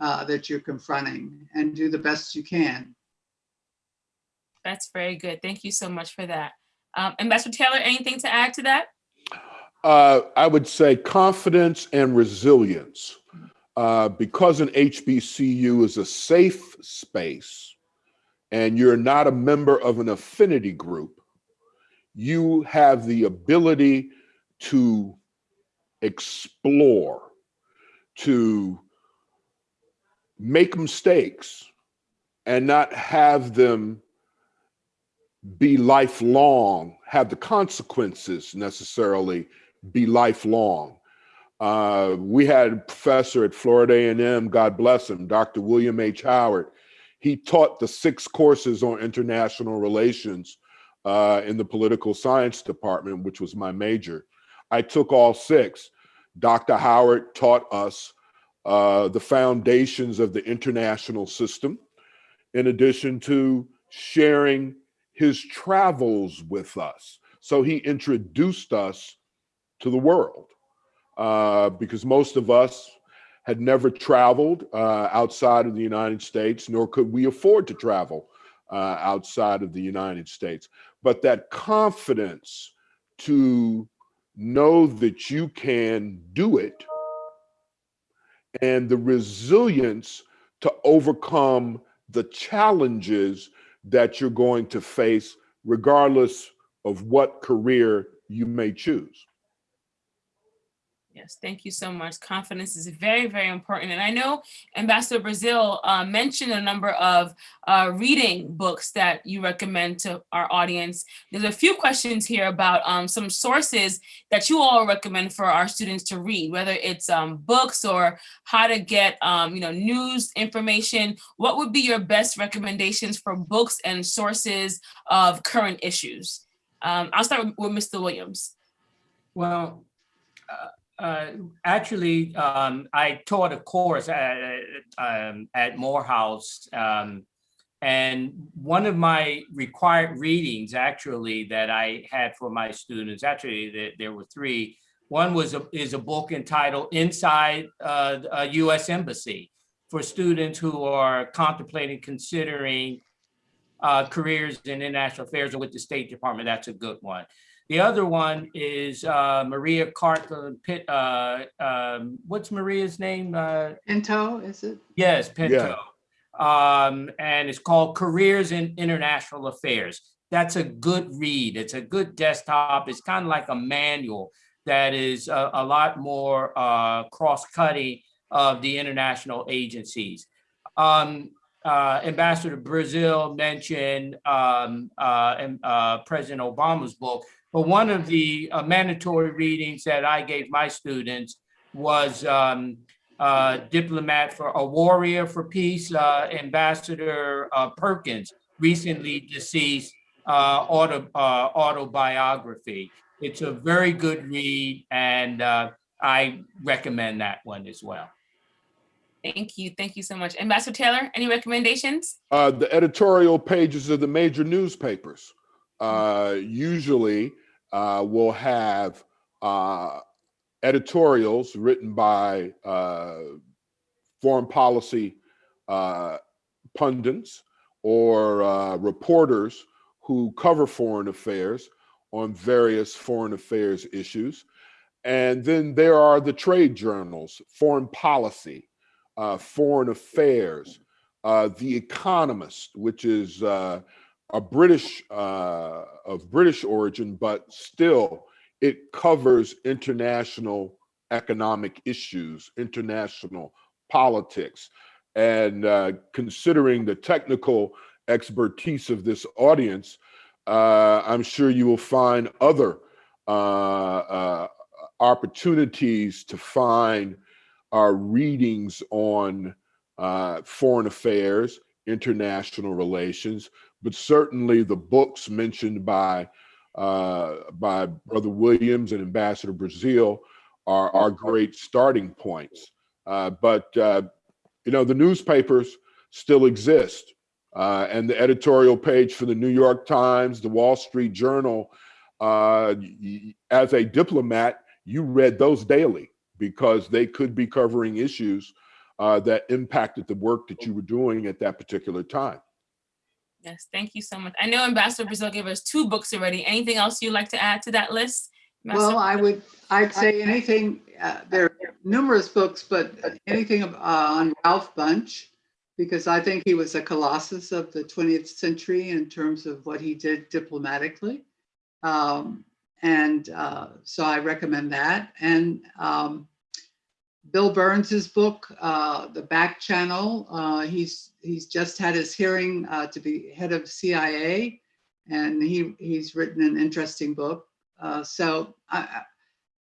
uh, that you're confronting and do the best you can. That's very good. Thank you so much for that. Um, Ambassador Taylor, anything to add to that? Uh, I would say confidence and resilience. Uh, because an HBCU is a safe space and you're not a member of an affinity group, you have the ability to explore, to make mistakes and not have them be lifelong, have the consequences necessarily be lifelong. Uh, we had a professor at Florida A&M, God bless him, Dr. William H. Howard. He taught the six courses on international relations uh, in the political science department, which was my major. I took all six. Dr. Howard taught us uh, the foundations of the international system, in addition to sharing his travels with us. So he introduced us to the world uh, because most of us had never traveled uh, outside of the United States, nor could we afford to travel uh, outside of the United States. But that confidence to know that you can do it and the resilience to overcome the challenges that you're going to face, regardless of what career you may choose. Yes, thank you so much. Confidence is very, very important. And I know Ambassador Brazil uh, mentioned a number of uh, reading books that you recommend to our audience. There's a few questions here about um, some sources that you all recommend for our students to read, whether it's um, books or how to get um, you know, news information. What would be your best recommendations for books and sources of current issues? Um, I'll start with, with Mr. Williams. Well, uh, uh, actually, um, I taught a course at, um, at Morehouse. Um, and one of my required readings actually that I had for my students, actually there, there were three. One was a, is a book entitled Inside uh, a US Embassy for students who are contemplating, considering uh, careers in international affairs or with the State Department. That's a good one. The other one is uh, Maria Carland Pitt. Uh, um, what's Maria's name? Uh, Pinto, is it? yes, Pinto. Um, and it's called Careers in International Affairs. That's a good read. It's a good desktop. It's kind of like a manual that is a, a lot more uh, cross-cutting of the international agencies. Um, uh, Ambassador Brazil mentioned um, uh, and, uh, President Obama's book, but one of the uh, mandatory readings that I gave my students was um, uh, Diplomat for a Warrior for Peace, uh, Ambassador Perkins, recently deceased auto, autobiography. It's a very good read and I recommend that one as well. Thank you. Thank you so much. Ambassador Taylor, any recommendations? Uh, the editorial pages of the major newspapers uh, usually uh, will have uh, editorials written by uh, foreign policy uh, pundits or reporters who cover foreign affairs on various foreign affairs issues. And then there are the trade journals, foreign policy, uh, foreign affairs, uh, The Economist, which is uh, a British uh, of British origin, but still it covers international economic issues, international politics, and uh, considering the technical expertise of this audience, uh, I'm sure you will find other opportunities to find our readings on uh, foreign affairs, international relations, but certainly the books mentioned by uh, by Brother Williams and Ambassador Brazil are, are great starting points. Uh, but uh, you know the newspapers still exist, uh, and the editorial page for the New York Times, the Wall Street Journal. Uh, as a diplomat, you read those daily because they could be covering issues uh, that impacted the work that you were doing at that particular time. Yes, thank you so much. I know Ambassador Brazil gave us two books already. Anything else you'd like to add to that list? Well, I would, I'd say anything, uh, there are numerous books, but anything uh, on Ralph Bunche, because I think he was a colossus of the 20th century in terms of what he did diplomatically. Um, And uh, so I recommend that. And um, Bill Burns's book, uh, The Back Channel, uh, he's, he's just had his hearing uh, to be head of CIA. And he, he's written an interesting book. Uh, so I, I,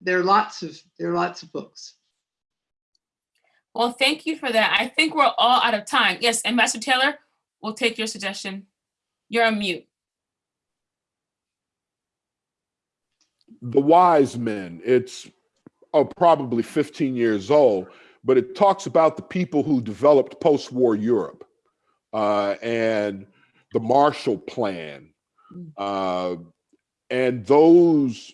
there are lots of there are lots of books. Well, thank you for that. I think we're all out of time. Yes, Ambassador Taylor, we'll take your suggestion. You're on mute. The Wise Men, it's oh, probably 15 years old, but it talks about the people who developed post war Europe uh, and the Marshall Plan. Mm. Uh, and those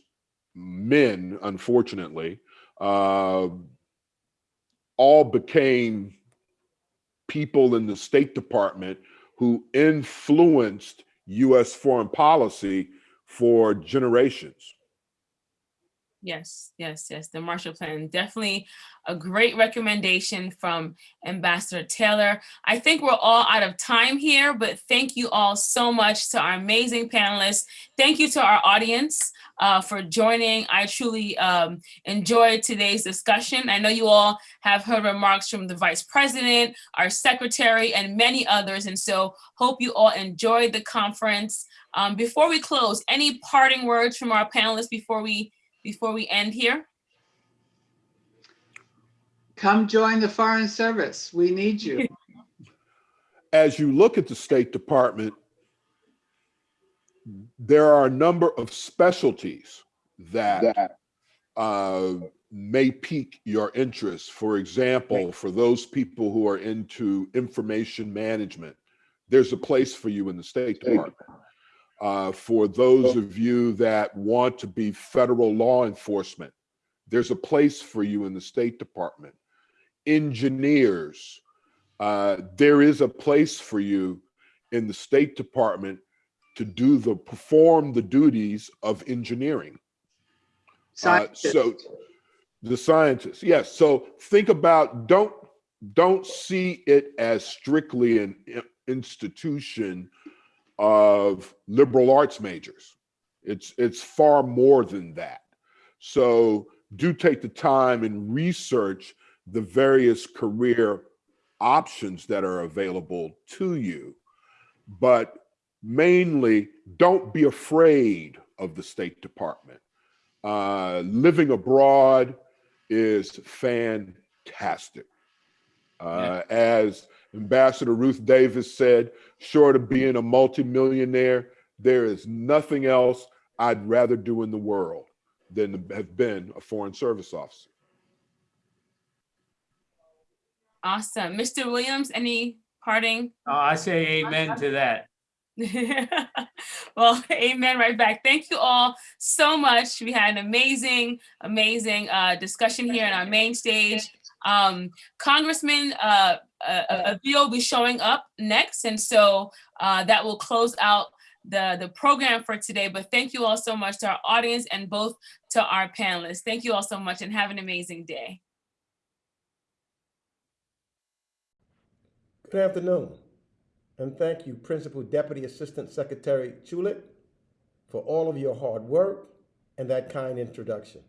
men, unfortunately, uh, all became people in the State Department who influenced US foreign policy for generations. Yes, yes, yes. The Marshall Plan, definitely a great recommendation from Ambassador Taylor. I think we're all out of time here, but thank you all so much to our amazing panelists. Thank you to our audience uh, for joining. I truly um, enjoyed today's discussion. I know you all have heard remarks from the Vice President, our Secretary, and many others. And so hope you all enjoyed the conference. Um, before we close, any parting words from our panelists before we before we end here? Come join the Foreign Service. We need you. <laughs> As you look at the State Department, there are a number of specialties that uh, may pique your interest. For example, for those people who are into information management, there's a place for you in the State Department. Uh, for those of you that want to be federal law enforcement, there's a place for you in the State Department. Engineers, uh, there is a place for you in the State Department to do the perform the duties of engineering. Uh, so the scientists, yes. So think about don't don't see it as strictly an institution of liberal arts majors. It's it's far more than that. So do take the time and research the various career options that are available to you. But mainly, don't be afraid of the State Department. Uh, living abroad is fantastic. Uh, As Ambassador Ruth Davis said, short of being a multimillionaire, there is nothing else I'd rather do in the world than have been a foreign service officer. Awesome. Mr. Williams, any parting? Oh, I say amen to that. <laughs> well, <laughs> amen right back. Thank you all so much. We had an amazing, amazing uh, discussion here on our main stage. Um, Congressman uh, uh, Avila will be showing up next, and so uh, that will close out the, the program for today. But thank you all so much to our audience and both to our panelists. Thank you all so much and have an amazing day. Good afternoon, and thank you, Principal Deputy Assistant Secretary Chulik, for all of your hard work and that kind introduction.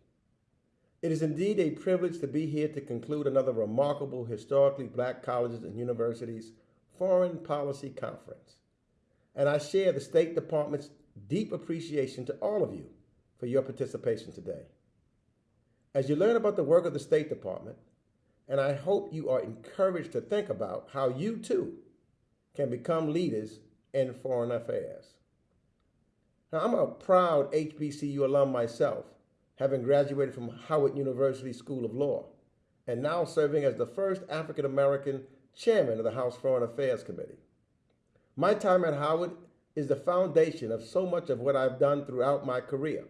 It is indeed a privilege to be here to conclude another remarkable historically black colleges and universities foreign policy conference. And I share the State Department's deep appreciation to all of you for your participation today. As you learn about the work of the State Department, and I hope you are encouraged to think about how you too can become leaders in foreign affairs. Now, I'm a proud HBCU alum myself, having graduated from Howard University School of Law, and now serving as the first African American chairman of the House Foreign Affairs Committee. My time at Howard is the foundation of so much of what I've done throughout my career.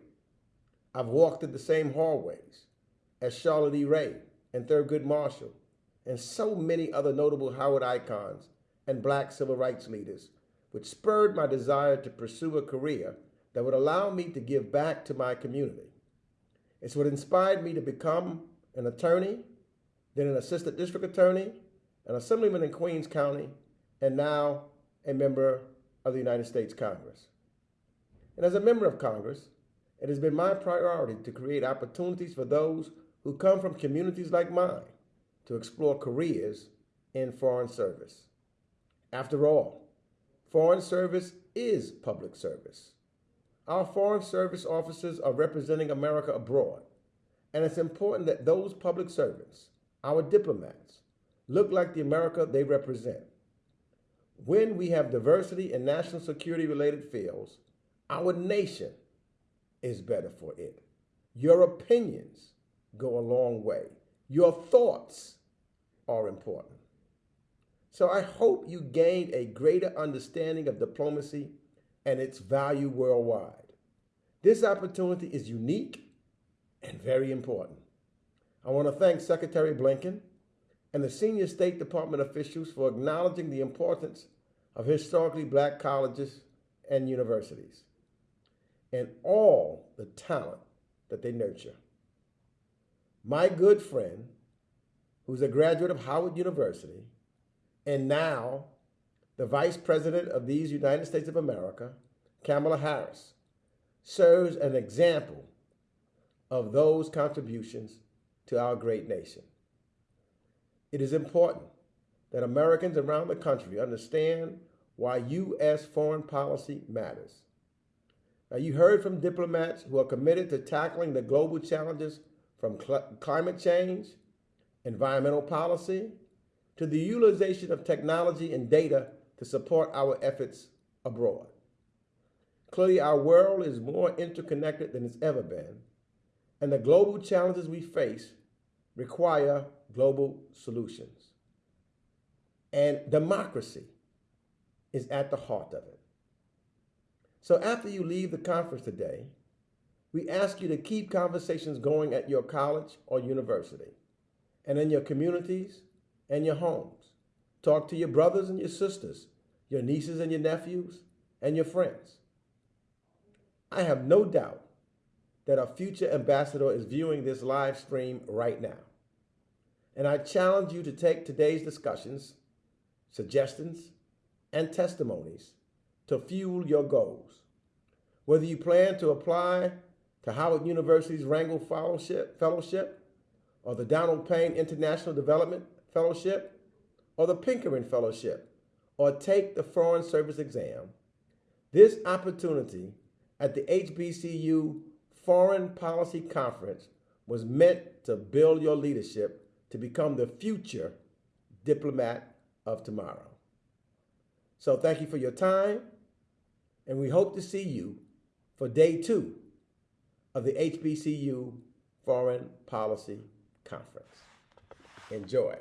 I've walked in the same hallways as Charlotte E. Ray and Thurgood Marshall, and so many other notable Howard icons and black civil rights leaders, which spurred my desire to pursue a career that would allow me to give back to my community. It's what inspired me to become an attorney, then an assistant district attorney, an assemblyman in Queens County, and now a member of the United States Congress. And as a member of Congress, it has been my priority to create opportunities for those who come from communities like mine to explore careers in foreign service. After all, foreign service is public service. Our foreign service officers are representing America abroad, and it's important that those public servants, our diplomats, look like the America they represent. When we have diversity in national security related fields, our nation is better for it. Your opinions go a long way. Your thoughts are important. So I hope you gained a greater understanding of diplomacy and its value worldwide. This opportunity is unique and very important. I want to thank Secretary Blinken and the senior State Department officials for acknowledging the importance of historically black colleges and universities and all the talent that they nurture. My good friend, who's a graduate of Howard University and now the vice president of these United States of America, Kamala Harris, serves an example of those contributions to our great nation. It is important that Americans around the country understand why U.S. foreign policy matters. Now, you heard from diplomats who are committed to tackling the global challenges from cl climate change, environmental policy, to the utilization of technology and data to support our efforts abroad. Clearly, our world is more interconnected than it's ever been, and the global challenges we face require global solutions. And democracy is at the heart of it. So after you leave the conference today, we ask you to keep conversations going at your college or university and in your communities and your homes. Talk to your brothers and your sisters, your nieces and your nephews, and your friends. I have no doubt that our future ambassador is viewing this live stream right now. And I challenge you to take today's discussions, suggestions, and testimonies to fuel your goals. Whether you plan to apply to Howard University's Rangel Fellowship, Fellowship or the Donald Payne International Development Fellowship, or the Pickering Fellowship, or take the Foreign Service exam, this opportunity at the HBCU Foreign Policy Conference was meant to build your leadership to become the future diplomat of tomorrow. So thank you for your time, and we hope to see you for day two of the HBCU Foreign Policy Conference. Enjoy.